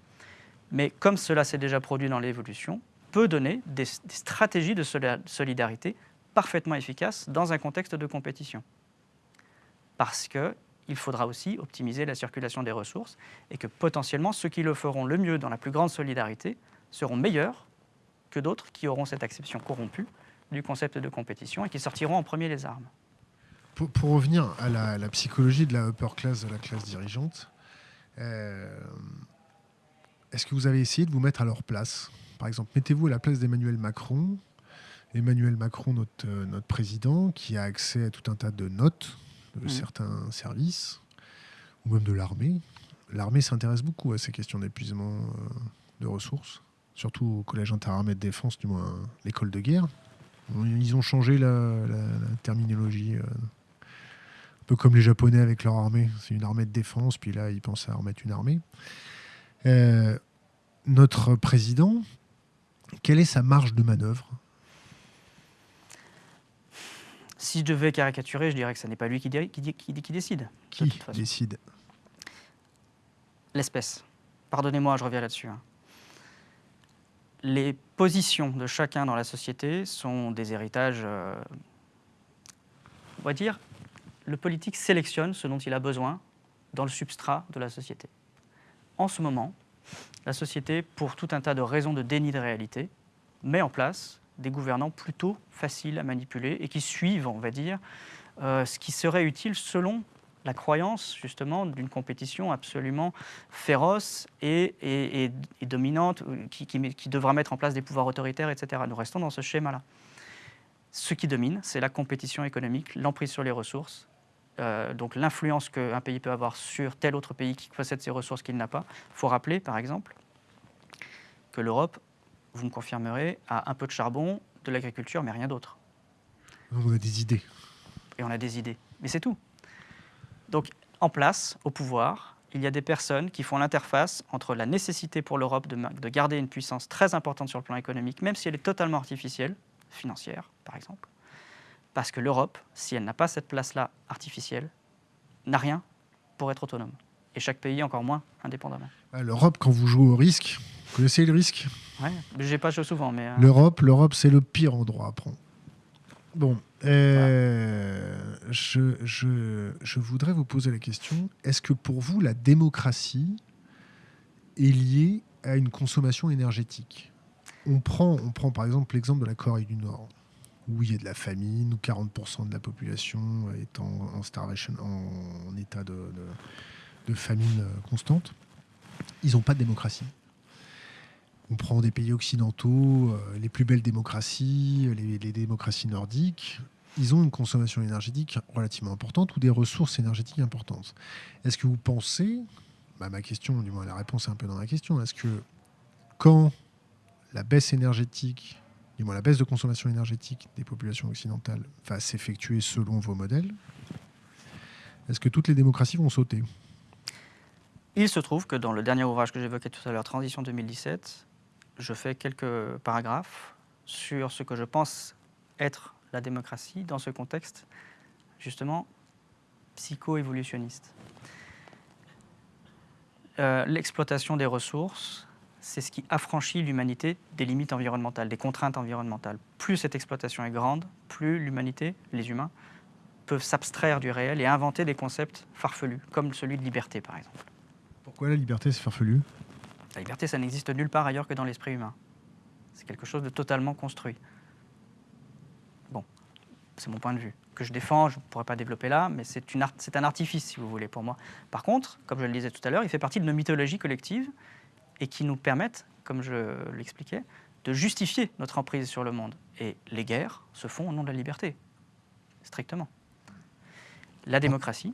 mais comme cela s'est déjà produit dans l'évolution, peut donner des, stratégies de solidarité parfaitement efficaces dans un contexte de compétition. Parce qu'il faudra aussi optimiser la circulation des ressources et que potentiellement ceux qui le feront le mieux dans la plus grande solidarité seront meilleurs que d'autres qui auront cette acception corrompue du concept de compétition et qui sortiront en premier les armes. Pour, revenir à la, à la, psychologie de la upper class, de la classe dirigeante, euh, est-ce que vous avez essayé de vous mettre à leur place? Par exemple, mettez-vous à la place d'Emmanuel Macron. Emmanuel Macron, notre, euh, notre président, qui a accès à tout un tas de notes de mmh. certains services, ou même de l'armée. L'armée s'intéresse beaucoup à ces questions d'épuisement euh, de ressources, surtout au Collège interarmée de défense, du moins l'école de guerre. Ils ont changé la, terminologie Un peu comme les Japonais avec leur armée. C'est une armée de défense, puis là, ils pensent à remettre une armée. Euh, notre président, quelle est sa marge de manœuvre Si je devais caricaturer, je dirais que ce n'est pas lui qui, qui, qui, qui décide. Qui décide? L'espèce. Pardonnez-moi, je reviens là-dessus. Hein. Les positions de chacun dans la société sont des héritages, euh, on va dire, le politique sélectionne ce dont il a besoin dans le substrat de la société. En ce moment, la société, pour tout un tas de raisons de déni de réalité, met en place des gouvernants plutôt faciles à manipuler et qui suivent, on va dire, euh, ce qui serait utile selon la croyance justement d'une compétition absolument féroce et, dominante qui, qui, devra mettre en place des pouvoirs autoritaires, etc. Nous restons dans ce schéma-là. Ce qui domine, c'est la compétition économique, l'emprise sur les ressources, euh, donc l'influence qu'un pays peut avoir sur tel autre pays qui possède ces ressources qu'il n'a pas. Il faut rappeler, par exemple, que l'Europe, vous me confirmerez, a un peu de charbon, de l'agriculture, mais rien d'autre. On a des idées. Et on a des idées. Mais c'est tout. Donc, en place, au pouvoir, il y a des personnes qui font l'interface entre la nécessité pour l'Europe de, de, garder une puissance très importante sur le plan économique, même si elle est totalement artificielle, financière par exemple, parce que l'Europe, si elle n'a pas cette place-là artificielle, n'a rien pour être autonome. Et chaque pays encore moins indépendamment. L'Europe, quand vous jouez au risque, vous connaissez le risque? Oui, j'ai pas joué souvent, mais... Euh, L'Europe, l'Europe, c'est le pire endroit à prendre. Bon, euh, je, je, je, voudrais vous poser la question, est-ce que pour vous, la démocratie est liée à une consommation énergétique? On prend, on prend par exemple l'exemple de la Corée du Nord, où il y a de la famine, où 40% de la population est en, starvation, en, état de, de, famine constante. Ils n'ont pas de démocratie. On prend des pays occidentaux, euh, les plus belles démocraties, les, démocraties nordiques, ils ont une consommation énergétique relativement importante ou des ressources énergétiques importantes. Est-ce que vous pensez, bah, ma question, du moins la réponse est un peu dans la question, est-ce que quand la baisse énergétique, du moins la baisse de consommation énergétique des populations occidentales va s'effectuer selon vos modèles, est-ce que toutes les démocraties vont sauter? Il se trouve que dans le dernier ouvrage que j'évoquais tout à l'heure, Transition 2017, je fais quelques paragraphes sur ce que je pense être la démocratie dans ce contexte justement psycho-évolutionniste. Euh, l'exploitation des ressources, c'est ce qui affranchit l'humanité des limites environnementales, des contraintes environnementales. Plus cette exploitation est grande, plus l'humanité, les humains, peuvent s'abstraire du réel et inventer des concepts farfelus, comme celui de liberté par exemple. Pourquoi la liberté c'est farfelu? La liberté, ça n'existe nulle part ailleurs que dans l'esprit humain. C'est quelque chose de totalement construit. Bon, c'est mon point de vue, que je défends, je ne pourrais pas développer là, mais c'est un artifice, si vous voulez, pour moi. Par contre, comme je le disais tout à l'heure, il fait partie de nos mythologies collectives et qui nous permettent, comme je l'expliquais, de justifier notre emprise sur le monde. Et les guerres se font au nom de la liberté, strictement. La démocratie,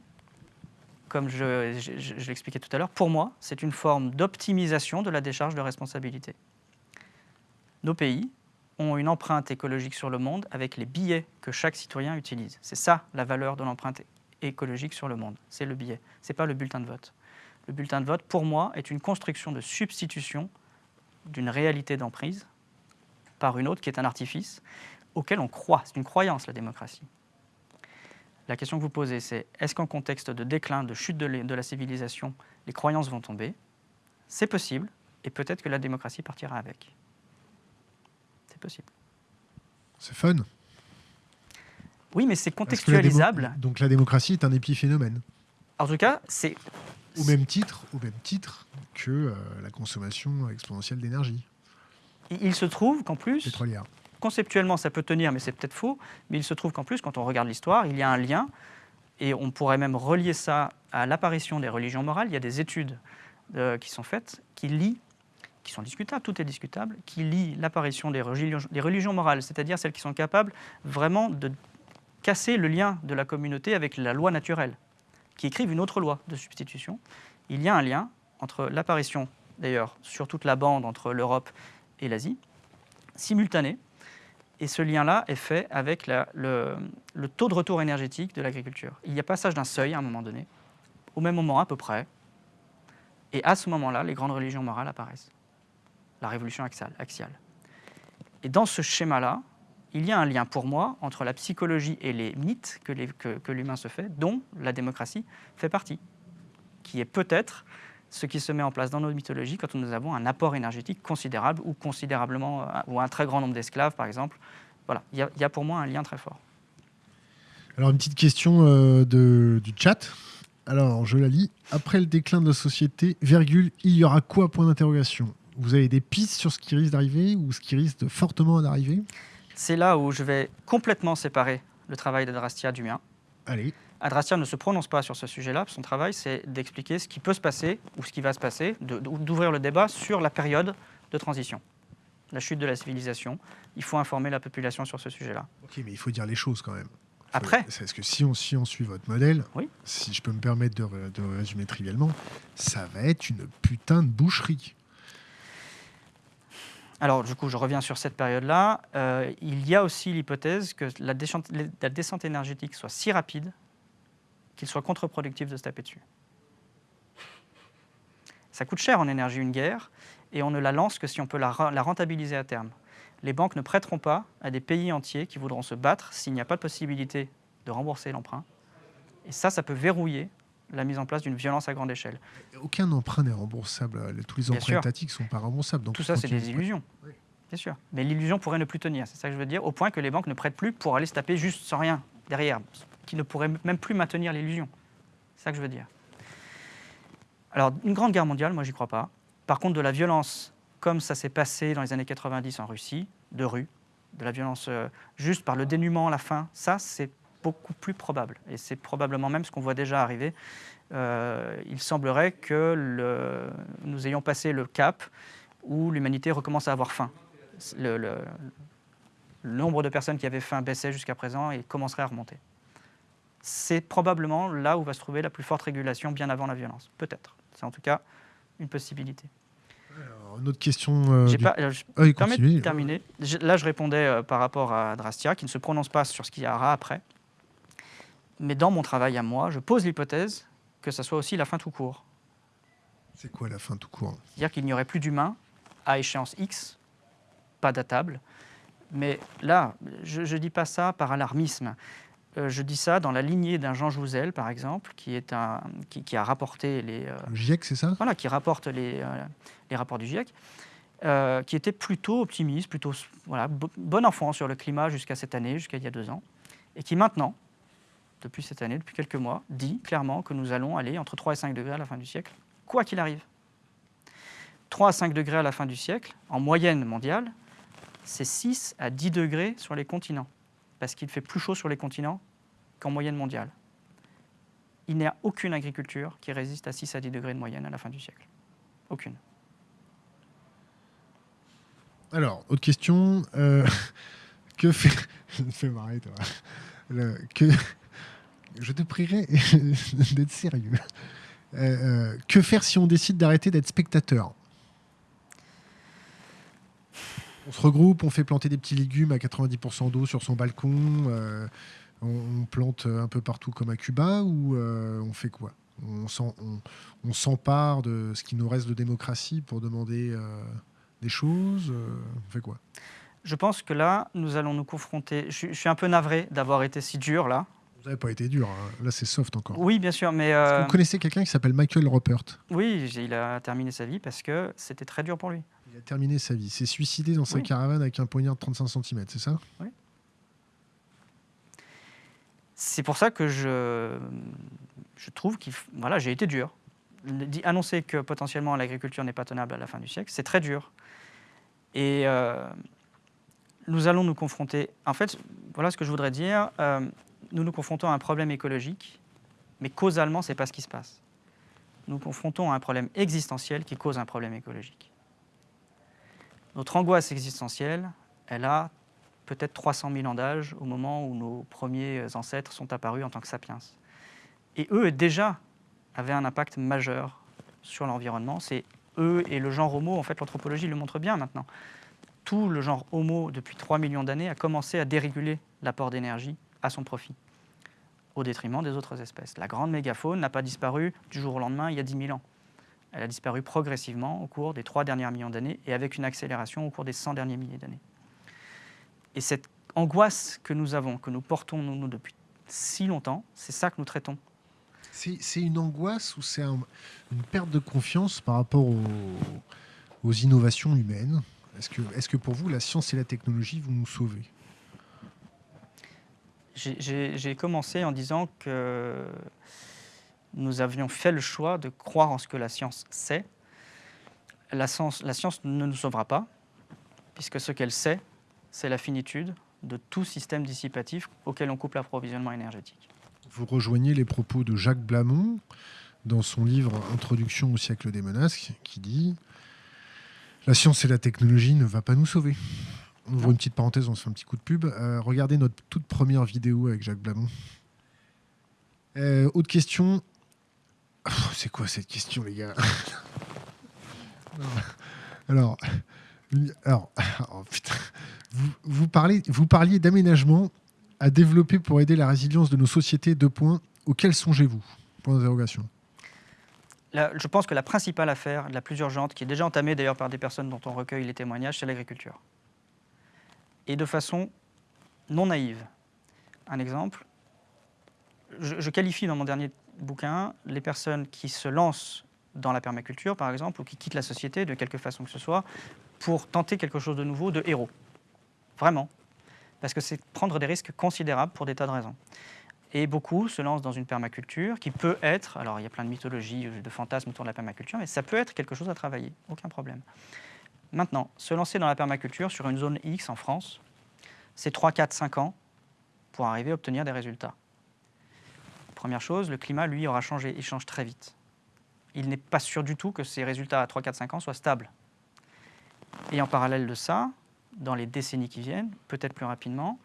comme je, l'expliquais tout à l'heure, pour moi, c'est une forme d'optimisation de la décharge de responsabilité. Nos pays ont une empreinte écologique sur le monde avec les billets que chaque citoyen utilise. C'est ça la valeur de l'empreinte écologique sur le monde, c'est le billet, ce n'est pas le bulletin de vote le bulletin de vote, pour moi, est une construction de substitution d'une réalité d'emprise par une autre qui est un artifice auquel on croit. C'est une croyance, la démocratie. La question que vous posez, c'est est-ce qu'en contexte de déclin, de chute de, la civilisation, les croyances vont tomber? C'est possible, et peut-être que la démocratie partira avec. C'est possible. C'est fun. Oui, mais c'est contextualisable. Donc la démocratie est un épiphénomène. En tout cas, c'est au même titre, au même titre que euh, la consommation exponentielle d'énergie. Il se trouve qu'en plus, conceptuellement ça peut tenir, mais c'est peut-être faux, mais il se trouve qu'en plus, quand on regarde l'histoire, il y a un lien, et on pourrait même relier ça à l'apparition des religions morales. Il y a des études euh, qui sont faites qui lient, qui sont discutables, tout est discutable, qui lient l'apparition des religions, des religions morales, c'est-à-dire celles qui sont capables vraiment de casser le lien de la communauté avec la loi naturelle qui écrivent une autre loi de substitution, il y a un lien entre l'apparition, d'ailleurs, sur toute la bande entre l'Europe et l'Asie, simultanée, Et ce lien-là est fait avec le, taux de retour énergétique de l'agriculture. Il y a passage d'un seuil à un moment donné, au même moment à peu près, et à ce moment-là, les grandes religions morales apparaissent. La révolution axiale. Et dans ce schéma-là, il y a un lien pour moi entre la psychologie et les mythes que l'humain se fait, dont la démocratie fait partie, qui est peut-être ce qui se met en place dans nos mythologies quand nous avons un apport énergétique considérable ou considérablement, euh, ou un très grand nombre d'esclaves, par exemple. Voilà, il y, a pour moi un lien très fort. Alors, une petite question euh, de, du chat. Alors, je la lis. Après le déclin de la société, virgule, il y aura quoi? Point d'interrogation. Vous avez des pistes sur ce qui risque d'arriver ou ce qui risque fortement d'arriver? C'est là où je vais complètement séparer le travail d'Adrastia du mien. Allez. Adrastia ne se prononce pas sur ce sujet-là. Son travail, c'est d'expliquer ce qui peut se passer ou ce qui va se passer, d'ouvrir le débat sur la période de transition, la chute de la civilisation. Il faut informer la population sur ce sujet-là. Ok, mais il faut dire les choses quand même. Après Parce que si on, si on suit votre modèle, oui. si je peux me permettre de, de résumer trivialement, ça va être une putain de boucherie. Alors, du coup, je reviens sur cette période-là. Euh, il y a aussi l'hypothèse que la la descente énergétique soit si rapide qu'il soit contre-productif de se taper dessus. Ça coûte cher en énergie une guerre, et on ne la lance que si on peut la, rentabiliser à terme. Les banques ne prêteront pas à des pays entiers qui voudront se battre s'il n'y a pas de possibilité de rembourser l'emprunt. Et ça, ça peut verrouiller la mise en place d'une violence à grande échelle. Aucun emprunt n'est remboursable. Tous les emprunts étatiques ne sont pas remboursables. Donc Tout ça, c'est des illusions. Bien sûr. Mais l'illusion pourrait ne plus tenir, c'est ça que je veux dire, au point que les banques ne prêtent plus pour aller se taper juste sans rien derrière qui ne pourrait même plus maintenir l'illusion. C'est ça que je veux dire. Alors, une grande guerre mondiale, moi, j'y crois pas. Par contre, de la violence, comme ça s'est passé dans les années 90 en Russie, de rue, de la violence euh, juste par le dénuement la fin, ça, c'est beaucoup plus probable. Et c'est probablement même ce qu'on voit déjà arriver. Euh, il semblerait que nous ayons passé le cap où l'humanité recommence à avoir faim. Le, nombre de personnes qui avaient faim baissait jusqu'à présent et commencerait à remonter c'est probablement là où va se trouver la plus forte régulation bien avant la violence. Peut-être. C'est en tout cas une possibilité. Alors, une autre question. Euh, pas, euh, je ah, de terminer. là, je répondais euh, par rapport à Drastia, qui ne se prononce pas sur ce qu'il y aura après. Mais dans mon travail à moi, je pose l'hypothèse que ça soit aussi la fin tout court. C'est quoi la fin tout court? C'est-à-dire qu'il n'y aurait plus d'humains à échéance X, pas datable. Mais là, je ne dis pas ça par alarmisme. Euh, je dis ça dans la lignée d'un Jean Jouzel, par exemple, qui, est un, qui, a rapporté les... Euh, le GIEC, c'est ça? Voilà, qui rapporte les, euh, les rapports du GIEC, qui était plutôt optimiste, plutôt voilà, bon enfant sur le climat jusqu'à cette année, jusqu'à il y a deux ans, et qui maintenant, depuis cette année, depuis quelques mois, dit clairement que nous allons aller entre 3 et 5 degrés à la fin du siècle, quoi qu'il arrive. 3 à 5 degrés à la fin du siècle, en moyenne mondiale, c'est 6 à 10 degrés sur les continents parce qu'il fait plus chaud sur les continents qu'en moyenne mondiale. Il n'y a aucune agriculture qui résiste à 6 à 10 degrés de moyenne à la fin du siècle. Aucune. Alors, autre question. Euh, que fait... Je marrer, toi. Je te prierai d'être sérieux. Euh, euh, que faire si on décide d'arrêter d'être spectateur? On se regroupe, on fait planter des petits légumes à 90% d'eau sur son balcon, euh, on, plante un peu partout comme à Cuba, ou euh, on fait quoi? On, s'empare de ce qui nous reste de démocratie pour demander euh, des choses On fait quoi? Je pense que là, nous allons nous confronter. Je, suis un peu navré d'avoir été si dur là. Vous n'avez pas été dur, hein. là c'est soft encore. Oui, bien sûr, mais... Vous connaissez quelqu'un qui s'appelle Michael Rupert? Oui, il a terminé sa vie parce que c'était très dur pour lui. Il a terminé sa vie. C'est suicidé dans sa caravane avec un poignard de 35 cm, c'est ça? Oui. C'est pour ça que je, je trouve qu'il voilà, j'ai été dur. Annoncer que potentiellement l'agriculture n'est pas tenable à la fin du siècle, c'est très dur. Et euh, nous allons nous confronter. En fait, voilà ce que je voudrais dire. Euh, nous nous confrontons à un problème écologique, mais causalement, c'est pas ce qui se passe. Nous nous confrontons à un problème existentiel qui cause un problème écologique. Notre angoisse existentielle, elle a peut-être 300 000 ans d'âge au moment où nos premiers ancêtres sont apparus en tant que sapiens. Et eux, déjà, avaient un impact majeur sur l'environnement. C'est eux et le genre homo, en fait, l'anthropologie le montre bien maintenant. tout le genre Homo, depuis 3 millions d'années, a commencé à déréguler l'apport d'énergie à son profit, au détriment des autres espèces. La grande mégafaune n'a pas disparu du jour au lendemain il y a 10 000 ans. Elle a disparu progressivement au cours des 3 derniers millions d'années et avec une accélération au cours des 100 derniers milliers d'années. Et cette angoisse que nous avons, que nous portons nous, depuis si longtemps, c'est ça que nous traitons. C'est une angoisse ou c'est une perte de confiance par rapport aux, innovations humaines? Est-ce que, est que pour vous, la science et la technologie vont nous sauver? J'ai commencé en disant que nous avions fait le choix de croire en ce que la science sait. La science, la science ne nous sauvera pas, puisque ce qu'elle sait, c'est la finitude de tout système dissipatif auquel on coupe l'approvisionnement énergétique. Vous rejoignez les propos de Jacques Blamont dans son livre Introduction au siècle des menaces, qui dit La science et la technologie ne va pas nous sauver. On ouvre une petite parenthèse, on se fait un petit coup de pub. Euh, regardez notre toute première vidéo avec Jacques Blamont. Euh, autre question. C'est quoi cette question, les gars Alors, alors, oh, putain vous, parlez, vous parliez d'aménagement à développer pour aider la résilience de nos sociétés. Deux points. Auxquels songez-vous? Point d'interrogation. Je pense que la principale affaire, la plus urgente, qui est déjà entamée d'ailleurs par des personnes dont on recueille les témoignages, c'est l'agriculture. Et de façon non naïve. Un exemple, je, je, qualifie dans mon dernier bouquin les personnes qui se lancent dans la permaculture, par exemple, ou qui quittent la société de quelque façon que ce soit, pour tenter quelque chose de nouveau, de héros. Vraiment. Parce que c'est prendre des risques considérables pour des tas de raisons. Et beaucoup se lancent dans une permaculture qui peut être, alors il y a plein de mythologies, de fantasmes autour de la permaculture, mais ça peut être quelque chose à travailler, aucun problème. Maintenant, se lancer dans la permaculture sur une zone X en France, c'est 3, 4, 5 ans pour arriver à obtenir des résultats. Première chose, le climat, lui, aura changé, il change très vite. Il n'est pas sûr du tout que ces résultats à 3, 4, 5 ans soient stables. Et en parallèle de ça, dans les décennies qui viennent, peut-être plus rapidement,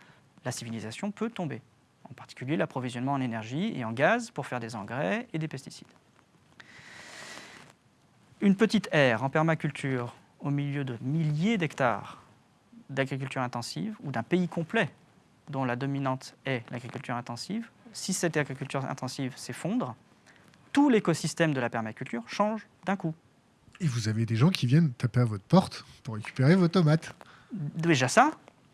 la civilisation peut tomber. En particulier l'approvisionnement en énergie et en gaz pour faire des engrais et des pesticides. Une petite aire en permaculture au milieu de milliers d'hectares d'agriculture intensive ou d'un pays complet dont la dominante est l'agriculture intensive, si cette agriculture intensive s'effondre, tout l'écosystème de la permaculture change d'un coup. Et vous avez des gens qui viennent taper à votre porte pour récupérer vos tomates déjà ça,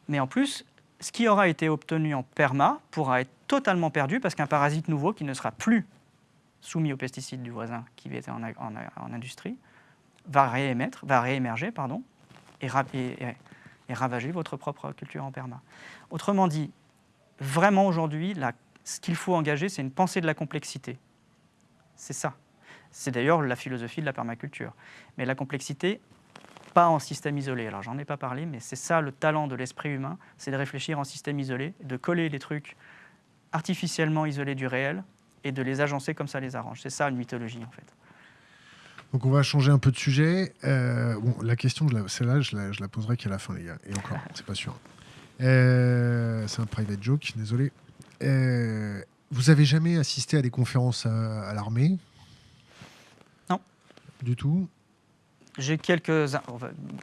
mais en plus, ce qui aura été obtenu en perma pourra être totalement perdu parce qu'un parasite nouveau qui ne sera plus soumis aux pesticides du voisin qui était en, en, industrie va réémettre, va réémerger, pardon, et, et, ravager votre propre culture en perma. Autrement dit, vraiment aujourd'hui, ce qu'il faut engager, c'est une pensée de la complexité. C'est ça. C'est d'ailleurs la philosophie de la permaculture. Mais la complexité, pas en système isolé. Alors j'en ai pas parlé, mais c'est ça le talent de l'esprit humain, c'est de réfléchir en système isolé, de coller les trucs artificiellement isolés du réel et de les agencer comme ça les arrange. C'est ça une mythologie en fait. Donc on va changer un peu de sujet. Euh, bon, la question, celle-là, je la, je la poserai qu'à la fin, les gars. Et encore, c'est pas sûr. Euh, c'est un private joke, désolé. Euh, vous avez jamais assisté à des conférences à, à l'armée? Non. Du tout? J'ai quelques,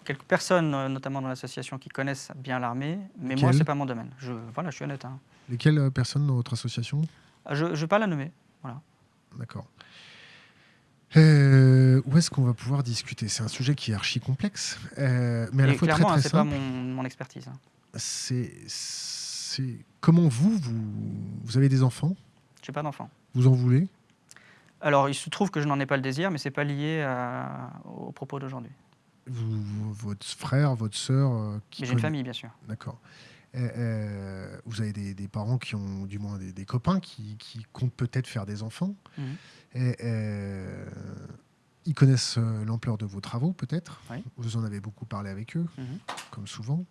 quelques personnes, euh, notamment dans l'association, qui connaissent bien l'armée, mais moi, ce n'est pas mon domaine. Je, voilà, je suis honnête. Hein. Lesquelles euh, personnes dans votre association? Je ne vais pas la nommer. Voilà. D'accord. Euh, où est-ce qu'on va pouvoir discuter? C'est un sujet qui est archi complexe, mais à la fois très, très hein, c'est pas mon, mon expertise. Hein. C'est, comment vous, vous, vous avez des enfants? J'ai pas d'enfants. Vous en voulez? Alors, il se trouve que je n'en ai pas le désir, mais ce n'est pas lié à, au propos d'aujourd'hui. votre frère, votre sœur euh, J'ai une famille, bien sûr. D'accord. Euh, vous avez des, parents qui ont, du moins des, copains qui, comptent peut-être faire des enfants. Mhm. Euh, ils connaissent l'ampleur de vos travaux, peut-être. Vous en avez beaucoup parlé avec eux, mhm. comme souvent.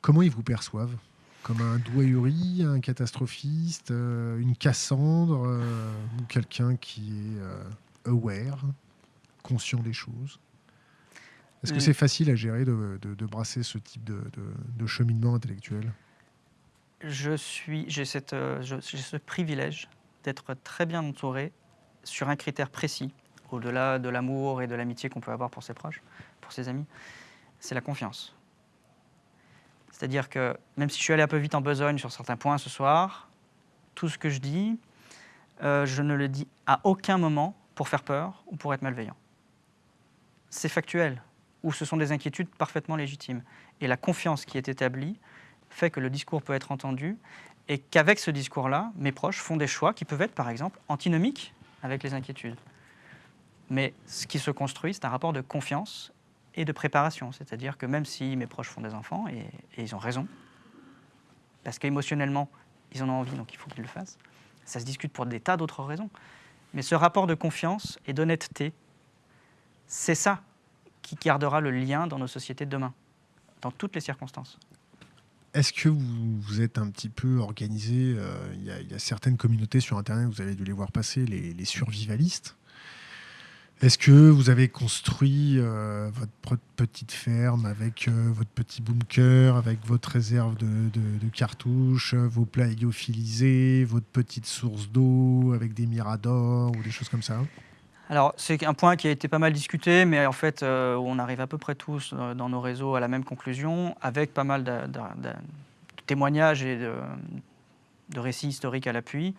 Comment ils vous perçoivent? Comme un douayuri, un catastrophiste, euh, une Cassandre, euh, ou quelqu'un qui est euh, aware, conscient des choses. Est-ce que c'est facile à gérer de, brasser ce type de, cheminement intellectuel? Je suis, j'ai ce privilège d'être très bien entouré sur un critère précis, au-delà de l'amour et de l'amitié qu'on peut avoir pour ses proches, pour ses amis, c'est la confiance. C'est-à-dire que même si je suis allé un peu vite en besogne sur certains points ce soir, tout ce que je dis, euh, je ne le dis à aucun moment pour faire peur ou pour être malveillant. C'est factuel, ou ce sont des inquiétudes parfaitement légitimes. Et la confiance qui est établie fait que le discours peut être entendu et qu'avec ce discours-là, mes proches font des choix qui peuvent être, par exemple, antinomiques avec les inquiétudes. Mais ce qui se construit, c'est un rapport de confiance et de préparation. C'est-à-dire que même si mes proches font des enfants, et, ils ont raison, parce qu'émotionnellement, ils en ont envie, donc il faut qu'ils le fassent, ça se discute pour des tas d'autres raisons. Mais ce rapport de confiance et d'honnêteté, c'est ça qui gardera le lien dans nos sociétés de demain, dans toutes les circonstances. Est-ce que vous, êtes un petit peu organisé euh, Il y, a certaines communautés sur Internet, vous avez dû les voir passer, les, survivalistes. Est-ce que vous avez construit euh, votre petite ferme avec euh, votre petit bunker, avec votre réserve de, cartouches, vos plats héliophilisés, votre petite source d'eau avec des miradors ou des choses comme ça? Alors, c'est un point qui a été pas mal discuté, mais en fait, euh, on arrive à peu près tous euh, dans nos réseaux à la même conclusion, avec pas mal de, témoignages et de, récits historiques à l'appui.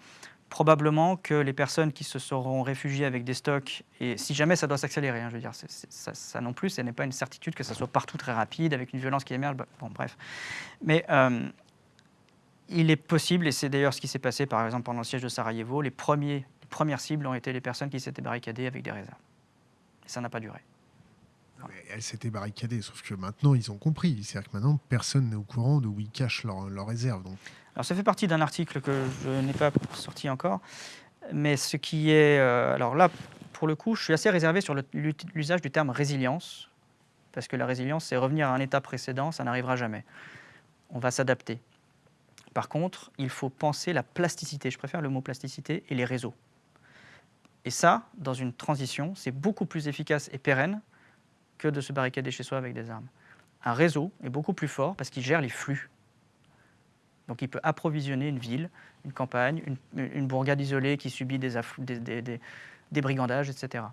Probablement que les personnes qui se seront réfugiées avec des stocks, et si jamais ça doit s'accélérer, hein, je veux dire, ça, non plus, ce n'est pas une certitude que ça soit partout très rapide, avec une violence qui émerge, bon, bref. Mais euh, il est possible, et c'est d'ailleurs ce qui s'est passé par exemple pendant le siège de Sarajevo, les premières cibles ont été les personnes qui s'étaient barricadées avec des réserves. Et ça n'a pas duré. elles s'étaient barricadées, sauf que maintenant ils ont compris. C'est-à-dire que maintenant personne n'est au courant de où ils cachent leurs réserves. Alors ça fait partie d'un article que je n'ai pas sorti encore. Mais ce qui est. Euh, alors là, pour le coup, je suis assez réservé sur l'usage du terme résilience. Parce que la résilience, c'est revenir à un état précédent, ça n'arrivera jamais. On va s'adapter. Par contre, il faut penser la plasticité. Je préfère le mot plasticité et les réseaux. Et ça, dans une transition, c'est beaucoup plus efficace et pérenne que de se barricader chez soi avec des armes. Un réseau est beaucoup plus fort parce qu'il gère les flux. Donc il peut approvisionner une ville, une campagne, une, bourgade isolée qui subit des, des, brigandages, etc.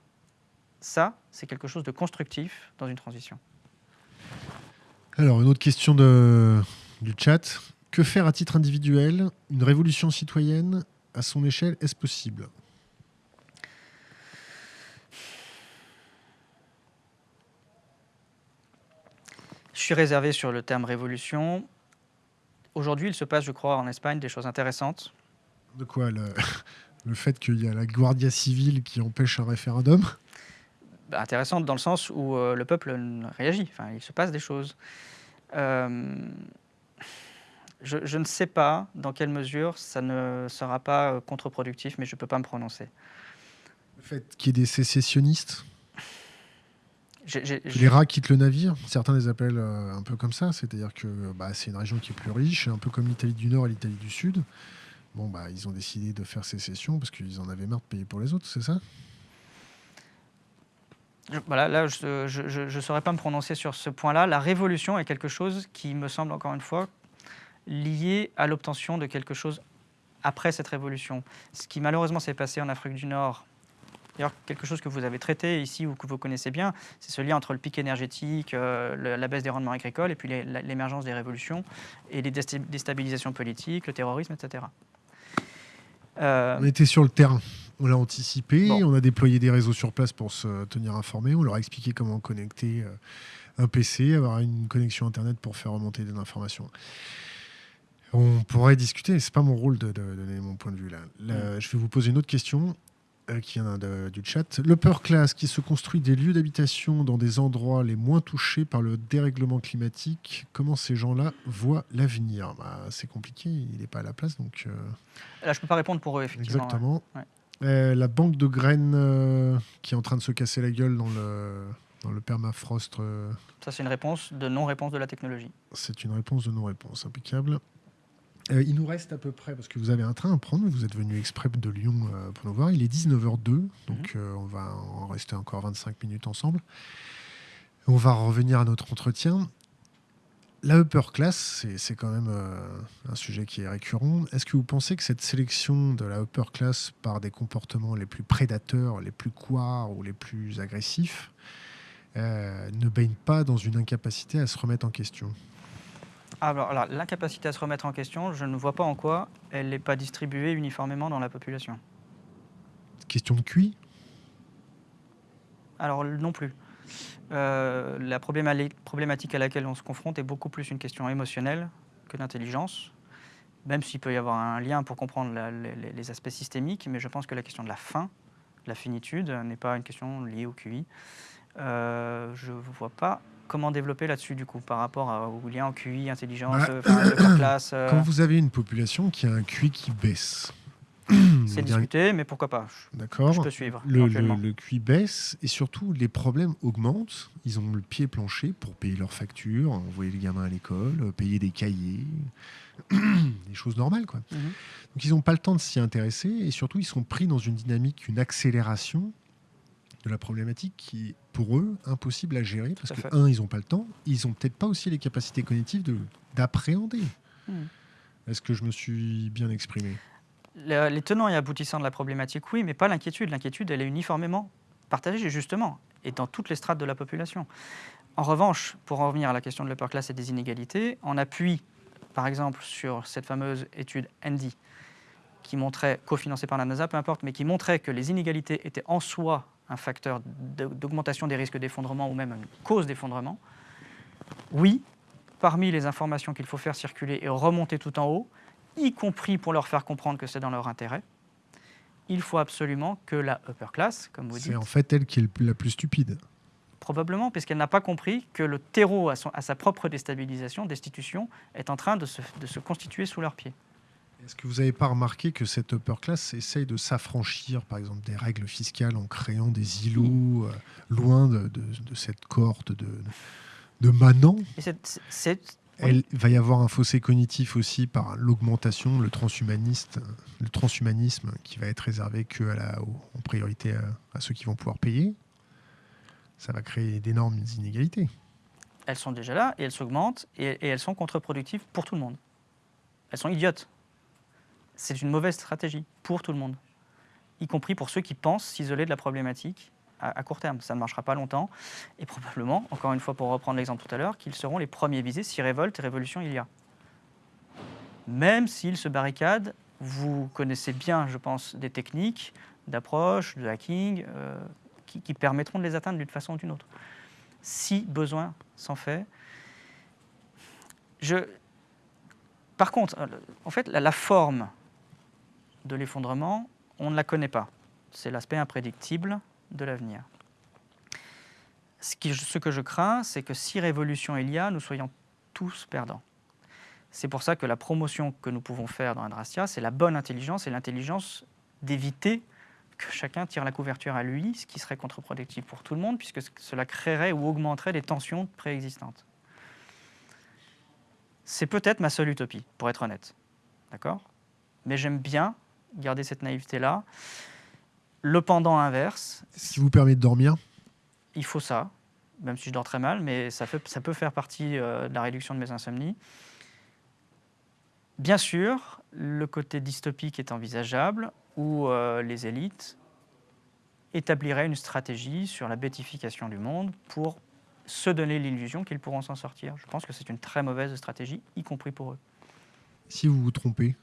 Ça, c'est quelque chose de constructif dans une transition. Alors, une autre question de, du chat. Que faire à titre individuel? Une révolution citoyenne, à son échelle, est-ce possible? Je suis réservé sur le terme révolution. Aujourd'hui, il se passe, je crois, en Espagne des choses intéressantes. De quoi le, le fait qu'il y a la Guardia civile qui empêche un référendum? Bah, Intéressante dans le sens où euh, le peuple réagit. Enfin, il se passe des choses. Euh, je, je, ne sais pas dans quelle mesure ça ne sera pas euh, contre-productif, mais je ne peux pas me prononcer. Le fait qu'il y ait des sécessionnistes? Les rats quittent le navire, certains les appellent euh, un peu comme ça, c'est-à-dire que bah, c'est une région qui est plus riche, un peu comme l'Italie du Nord et l'Italie du Sud. Bon, bah, ils ont décidé de faire sécession parce qu'ils en avaient marre de payer pour les autres, c'est ça? Voilà, là, je ne saurais pas me prononcer sur ce point-là. La révolution est quelque chose qui me semble, encore une fois, lié à l'obtention de quelque chose après cette révolution. Ce qui malheureusement s'est passé en Afrique du Nord D'ailleurs, quelque chose que vous avez traité ici ou que vous connaissez bien, c'est ce lien entre le pic énergétique, euh, la baisse des rendements agricoles et puis l'émergence des révolutions et les déstabilisations politiques, le terrorisme, etc. Euh, on était sur le terrain, on l'a anticipé, on a déployé des réseaux sur place pour se tenir informés, on leur a expliqué comment connecter euh, un PC, avoir une connexion Internet pour faire remonter des informations. On pourrait discuter, c'est pas mon rôle de, donner mon point de vue là. Mm. Je vais vous poser une autre question. Euh, qui vient du chat. L'upper class qui se construit des lieux d'habitation dans des endroits les moins touchés par le dérèglement climatique, comment ces gens-là voient l'avenir? Bah, C'est compliqué, il n'est pas à la place. Donc, euh, Là, je ne peux pas répondre pour eux, effectivement. Exactement. Euh, la banque de graines qui est en train de se casser la gueule dans le, dans le permafrost. Ça, c'est une réponse de non-réponse de la technologie. C'est une réponse de non-réponse, impeccable. Euh, il nous reste à peu près, parce que vous avez un train à prendre, vous êtes venu exprès de Lyon euh, pour nous voir. Il est 19h02, donc mhm. euh, on va en rester encore 25 minutes ensemble. On va revenir à notre entretien. La upper class, c'est quand même un sujet qui est récurrent. Est-ce que vous pensez que cette sélection de la upper class par des comportements les plus prédateurs, les plus couards ou les plus agressifs ne baigne pas dans une incapacité à se remettre en question? Alors, alors, la capacité à se remettre en question, je ne vois pas en quoi elle n'est pas distribuée uniformément dans la population. Question de QI? Alors non plus. Euh, la probléma- problématique à laquelle on se confronte est beaucoup plus une question émotionnelle que d'intelligence, même s'il peut y avoir un lien pour comprendre la- les, aspects systémiques, mais je pense que la question de la fin, la finitude, n'est pas une question liée au QI. Euh, je ne vois pas comment développer là-dessus, du coup, par rapport à- au lien au QI, intelligence, Bah, euh, enfin, upper class. euh, Quand vous avez une population qui a un QI qui baisse, C'est discuté, mais pourquoi pas? D'accord. Je peux suivre, Le, le, éventuellement. le QI baisse et surtout les problèmes augmentent. Ils ont le pied plancher pour payer leurs factures, envoyer les gamins à l'école, payer des cahiers, des choses normales quoi. Mhm. Donc ils n'ont pas le temps de s'y intéresser et surtout ils sont pris dans une dynamique, une accélération de la problématique qui est pour eux impossible à gérer parce que fait. un ils n'ont pas le temps, ils n'ont peut-être pas aussi les capacités cognitives de d'appréhender. Mhm. Est-ce que je me suis bien exprimé? Le- les tenants et aboutissants de la problématique, oui, mais pas l'inquiétude. L'inquiétude, elle est uniformément partagée, justement, et dans toutes les strates de la population. En revanche, pour en revenir à la question de l'upper class et des inégalités, on appuie, par exemple, sur cette fameuse étude Andy, qui montrait, cofinancée par la NASA, peu importe, mais qui montrait que les inégalités étaient en soi un facteur d'augmentation des risques d'effondrement ou même une cause d'effondrement. Oui, parmi les informations qu'il faut faire circuler et remonter tout en haut, y compris pour leur faire comprendre que c'est dans leur intérêt, il faut absolument que la upper class, comme vous dites, C'est en fait elle qui est la plus stupide. probablement, puisqu'elle n'a pas compris que le terreau à, son- à sa propre déstabilisation, destitution, est en train de se, de se constituer sous leurs pieds. Est-ce que vous n'avez pas remarqué que cette upper class essaye de s'affranchir, par exemple, des règles fiscales en créant des îlots euh, loin de, de- de cette cohorte de, de manants? Elle va y avoir un fossé cognitif aussi par l'augmentation, le transhumaniste, le transhumanisme qui va être réservé que à la, en priorité à, à ceux qui vont pouvoir payer. Ça va créer d'énormes inégalités. elles sont déjà là et elles s'augmentent et, et elles sont contre-productives pour tout le monde. Elles sont idiotes. C'est une mauvaise stratégie pour tout le monde, y compris pour ceux qui pensent s'isoler de la problématique à, court terme. Ça ne marchera pas longtemps et probablement, encore une fois pour reprendre l'exemple tout à l'heure, qu'ils seront les premiers visés si révolte et révolution il y a. Même s'ils se barricadent, vous connaissez bien, je pense, des techniques d'approche, de hacking, euh, qui, permettront de les atteindre d'une façon ou d'une autre si besoin s'en fait. Je... Par contre, euh, en fait, la forme de l'effondrement, on ne la connaît pas. C'est l'aspect imprédictible de l'avenir. Ce, que je crains, c'est que si révolution il y a, nous soyons tous perdants. C'est pour ça que la promotion que nous pouvons faire dans Adrastia, c'est la bonne intelligence et l'intelligence d'éviter que chacun tire la couverture à lui, ce qui serait contre-productif pour tout le monde, puisque ce- cela créerait ou augmenterait des tensions préexistantes. C'est peut-être ma seule utopie, pour être honnête. D'accord? Mais j'aime bien garder cette naïveté-là. Le pendant inverse, Ce qui vous permet de dormir il faut ça, même si je dors très mal, mais ça, fait- ça peut faire partie euh, de la réduction de mes insomnies. Bien sûr, le côté dystopique est envisageable, où euh, les élites établiraient une stratégie sur la bétification du monde pour se donner l'illusion qu'ils pourront s'en sortir. Je pense que c'est une très mauvaise stratégie, y compris pour eux. Si vous vous trompez,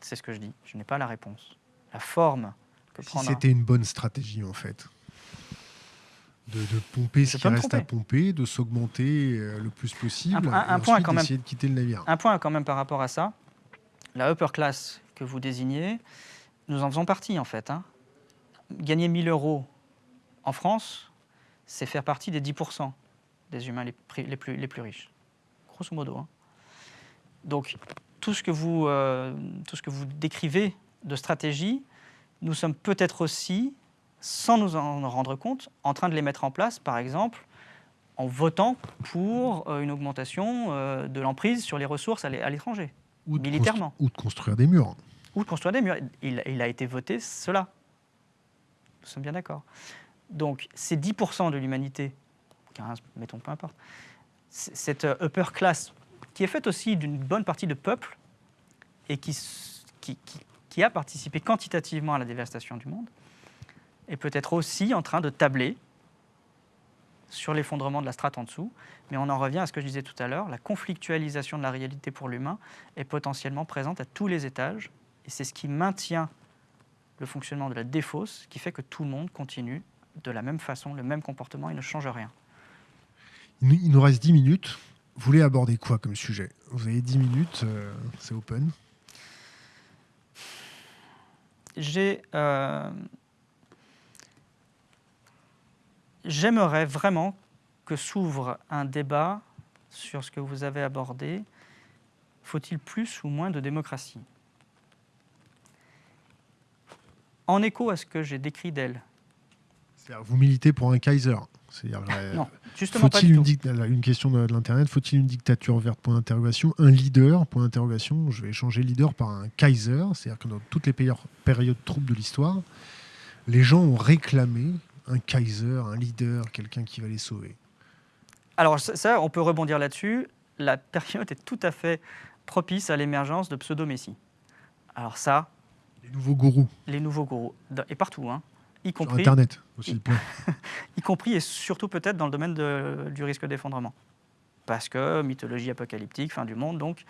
C'est ce que je dis. Je n'ai pas la réponse. La forme que si c'était une bonne stratégie en fait, de, de pomper Je ce qui reste à pomper, de s'augmenter euh, le plus possible, Un- un- et un point quand même. d'essayer de quitter le navire. Un point quand même par rapport à ça. La upper class que vous désignez, nous en faisons partie en fait. hein. Gagner 1000 euros en France, c'est faire partie des 10% des humains les, pri- les plus, les plus riches. Grosso modo. hein. Donc tout ce, que vous, euh, tout ce que vous décrivez de stratégie, nous sommes peut-être aussi, sans nous en rendre compte, en train de les mettre en place, par exemple, en votant pour euh, une augmentation euh, de l'emprise sur les ressources à l'é- à l'étranger, militairement. ou de construire des murs. ou de construire des murs. Il, il a été voté cela. Nous sommes bien d'accord. Donc, ces 10% de l'humanité, 15, mettons, peu importe, cette upper class, qui est faite aussi d'une bonne partie de peuples et qui, a participé quantitativement à la dévastation du monde, est peut-être aussi en train de tabler sur l'effondrement de la strate en dessous, mais on en revient à ce que je disais tout à l'heure, la conflictualisation de la réalité pour l'humain est potentiellement présente à tous les étages, et c'est ce qui maintient le fonctionnement de la défausse, qui fait que tout le monde continue de la même façon, le même comportement, il ne change rien. Il nous reste 10 minutes. Vous voulez aborder quoi comme sujet? Vous avez 10 minutes, euh, c'est open. J'ai... Euh, j'aimerais vraiment que s'ouvre un débat sur ce que vous avez abordé. Faut-il plus ou moins de démocratie? En écho à ce que j'ai décrit d'elle. Vous militez pour un Kaiser euh, du une, question de, l'Internet, faut-il une dictature verte? Point d'interrogation. Un leader Point d'interrogation. Je vais changer leader par un Kaiser. C'est-à-dire que dans toutes les périodes troubles de l'histoire, les gens ont réclamé un Kaiser, un leader, quelqu'un qui va les sauver. Alors ça, on peut rebondir là-dessus. La période est tout à fait propice à l'émergence de pseudo-messies. Alors ça... Les nouveaux gourous. Les nouveaux gourous. Et partout, hein. Y compris, Internet aussi. y compris et surtout peut-être dans le domaine du risque d'effondrement. Parce que mythologie apocalyptique, fin du monde, donc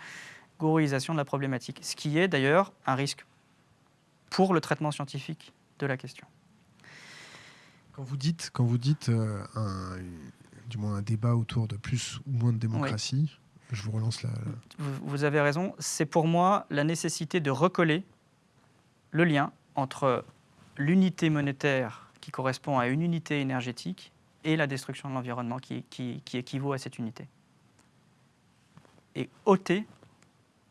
gourouisation de la problématique. Ce qui est d'ailleurs un risque pour le traitement scientifique de la question. Quand vous dites, quand vous dites euh, un, du moins un débat autour de plus ou moins de démocratie, je vous relance là. Vous, avez raison. C'est pour moi la nécessité de recoller le lien entre l'unité monétaire qui correspond à une unité énergétique et la destruction de l'environnement qui, qui, équivaut à cette unité. Et ôter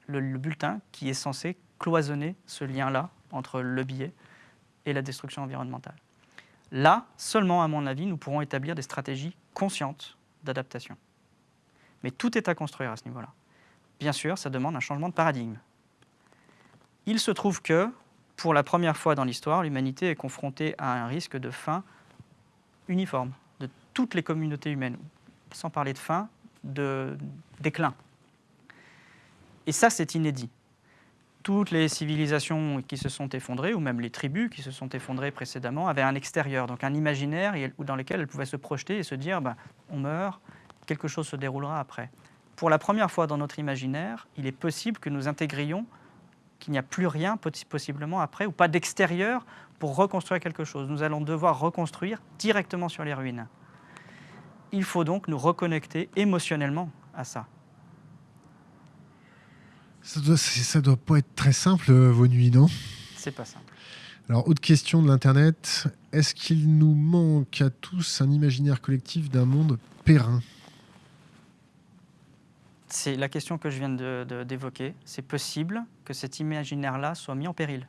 le, le bulletin qui est censé cloisonner ce lien-là entre le billet et la destruction environnementale. Là, seulement à mon avis, nous pourrons établir des stratégies conscientes d'adaptation. Mais tout est à construire à ce niveau-là. Bien sûr, ça demande un changement de paradigme. Il se trouve que, pour la première fois dans l'histoire, l'humanité est confrontée à un risque de fin uniforme de toutes les communautés humaines, sans parler de fin, de déclin. Et ça, c'est inédit toutes les civilisations qui se sont effondrées, ou même les tribus qui se sont effondrées précédemment, avaient un extérieur, donc un imaginaire dans lequel elles pouvaient se projeter et se dire ben, on meurt, quelque chose se déroulera après. Pour la première fois dans notre imaginaire, il est possible que nous intégrions qu'il n'y a plus rien possiblement après, ou pas d'extérieur pour reconstruire quelque chose. Nous allons devoir reconstruire directement sur les ruines. Il faut donc nous reconnecter émotionnellement à ça. Ça doit, ça doit pas être très simple, euh, vos nuits, non? C'est pas simple. Alors, autre question de l'Internet. Est-ce qu'il nous manque à tous un imaginaire collectif d'un monde périn? C'est la question que je viens d'évoquer. C'est possible que cet imaginaire-là soit mis en péril.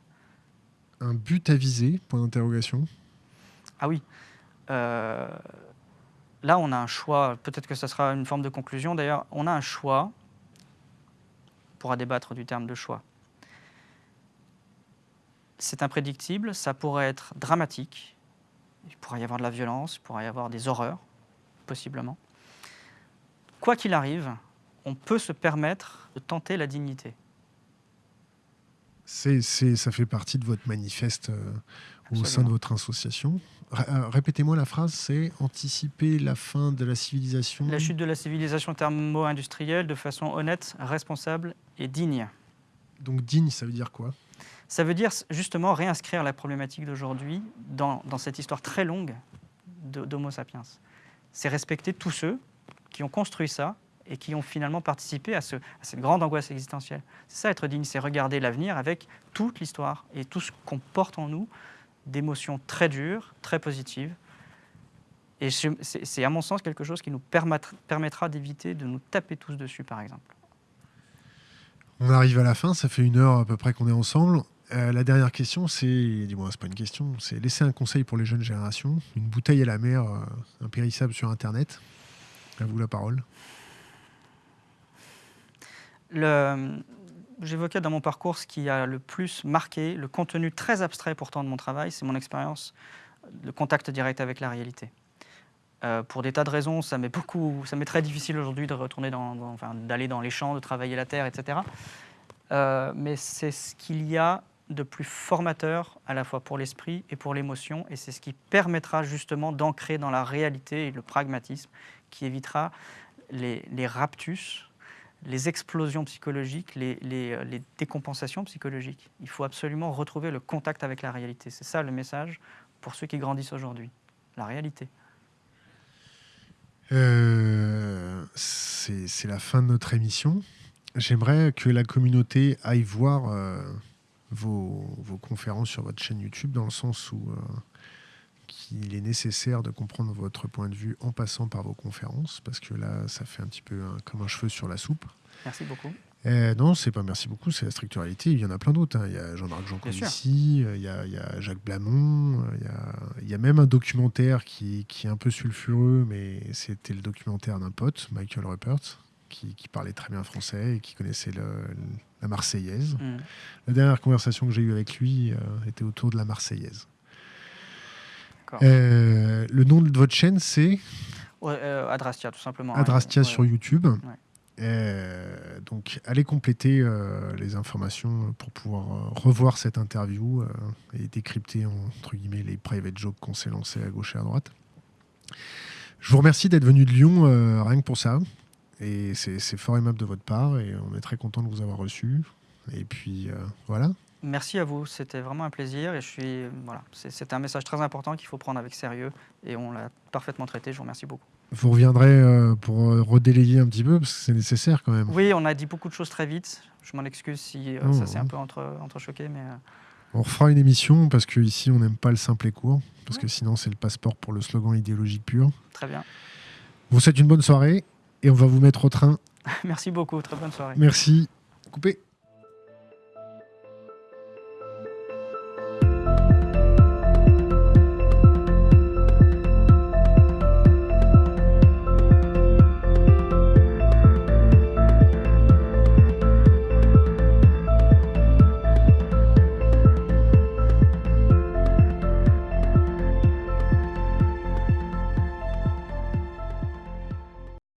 Un but à viser Point d'interrogation. Ah oui. Euh, là, on a un choix. Peut-être que ce sera une forme de conclusion. D'ailleurs, on a un choix pourra débattre du terme de choix. C'est imprédictible, ça pourrait être dramatique, il pourrait y avoir de la violence, il pourrait y avoir des horreurs, possiblement. Quoi qu'il arrive, on peut se permettre de tenter la dignité. C'est, ça fait partie de votre manifeste euh, au sein de votre association. Euh, répétez-moi la phrase, c'est anticiper la fin de la civilisation. La chute de la civilisation thermo-industrielle de façon honnête, responsable et digne. Donc digne, ça veut dire quoi? Ça veut dire justement réinscrire la problématique d'aujourd'hui dans, cette histoire très longue d'Homo sapiens. C'est respecter tous ceux qui ont construit ça et qui ont finalement participé à, ce, à cette grande angoisse existentielle. C'est ça être digne, c'est regarder l'avenir avec toute l'histoire et tout ce qu'on porte en nous d'émotions très dures, très positives. Et c'est à mon sens quelque chose qui nous permettra d'éviter de nous taper tous dessus, par exemple. On arrive à la fin, ça fait une heure à peu près qu'on est ensemble. Euh, la dernière question, c'est, dis-moi, c'est pas une question, c'est laisser un conseil pour les jeunes générations, une bouteille à la mer, euh, impérissable sur Internet. À vous la parole. J'évoquais dans mon parcours ce qui a le plus marqué, le contenu très abstrait pourtant de mon travail, c'est mon expérience, le contact direct avec la réalité. Euh, pour des tas de raisons, ça m'est beaucoup, ça m'est très difficile aujourd'hui de retourner dans, enfin, d'aller dans les champs, de travailler la terre, etc. Euh, mais c'est ce qu'il y a de plus formateur à la fois pour l'esprit et pour l'émotion. Et c'est ce qui permettra justement d'ancrer dans la réalité le pragmatisme, qui évitera les raptus, les explosions psychologiques, les, les, décompensations psychologiques. Il faut absolument retrouver le contact avec la réalité. C'est ça le message pour ceux qui grandissent aujourd'hui. La réalité. Euh, c'est la fin de notre émission. J'aimerais que la communauté aille voir euh, vos, conférences sur votre chaîne YouTube, dans le sens où euh, qu'il est nécessaire de comprendre votre point de vue en passant par vos conférences, parce que là, ça fait un petit peu un, comme un cheveu sur la soupe. Merci beaucoup. Euh, non, c'est pas merci beaucoup, c'est la structuralité. Il y en a plein d'autres. Hein. Il y a Jean-Marc Jean ici, il, y a, il y a Jacques Blamont, il y a, il y a, même un documentaire qui, qui, est un peu sulfureux, mais c'était le documentaire d'un pote, Michael Ruppert, qui, qui, parlait très bien français et qui connaissait le, la Marseillaise. Mm. La dernière conversation que j'ai eue avec lui euh, était autour de la Marseillaise. Euh, le nom de votre chaîne, c'est euh, Adrastia, tout simplement. Adrastia ouais. sur YouTube. Euh, donc, allez compléter les informations pour pouvoir revoir cette interview et décrypter entre guillemets les private jokes qu'on s'est lancés à gauche et à droite. Je vous remercie d'être venu de Lyon, rien que pour ça. Et c'est fort aimable de votre part et on est très content de vous avoir reçu. Et puis voilà. Merci à vous, c'était vraiment un plaisir et je suis voilà, c'est un message très important qu'il faut prendre avec sérieux et on l'a parfaitement traité. Je vous remercie beaucoup. Vous reviendrez euh, pour redélayer un petit peu parce que c'est nécessaire quand même. Oui, on a dit beaucoup de choses très vite. Je m'en excuse si euh, oh, ça s'est un peu entre, entrechoqué, mais. Euh... On refera une émission parce que ici on n'aime pas le simple et court parce ouais. que sinon c'est le passeport pour le slogan idéologique pur. Très bien. Vous souhaite une bonne soirée et on va vous mettre au train. Merci beaucoup, très bonne soirée. Merci. Coupé.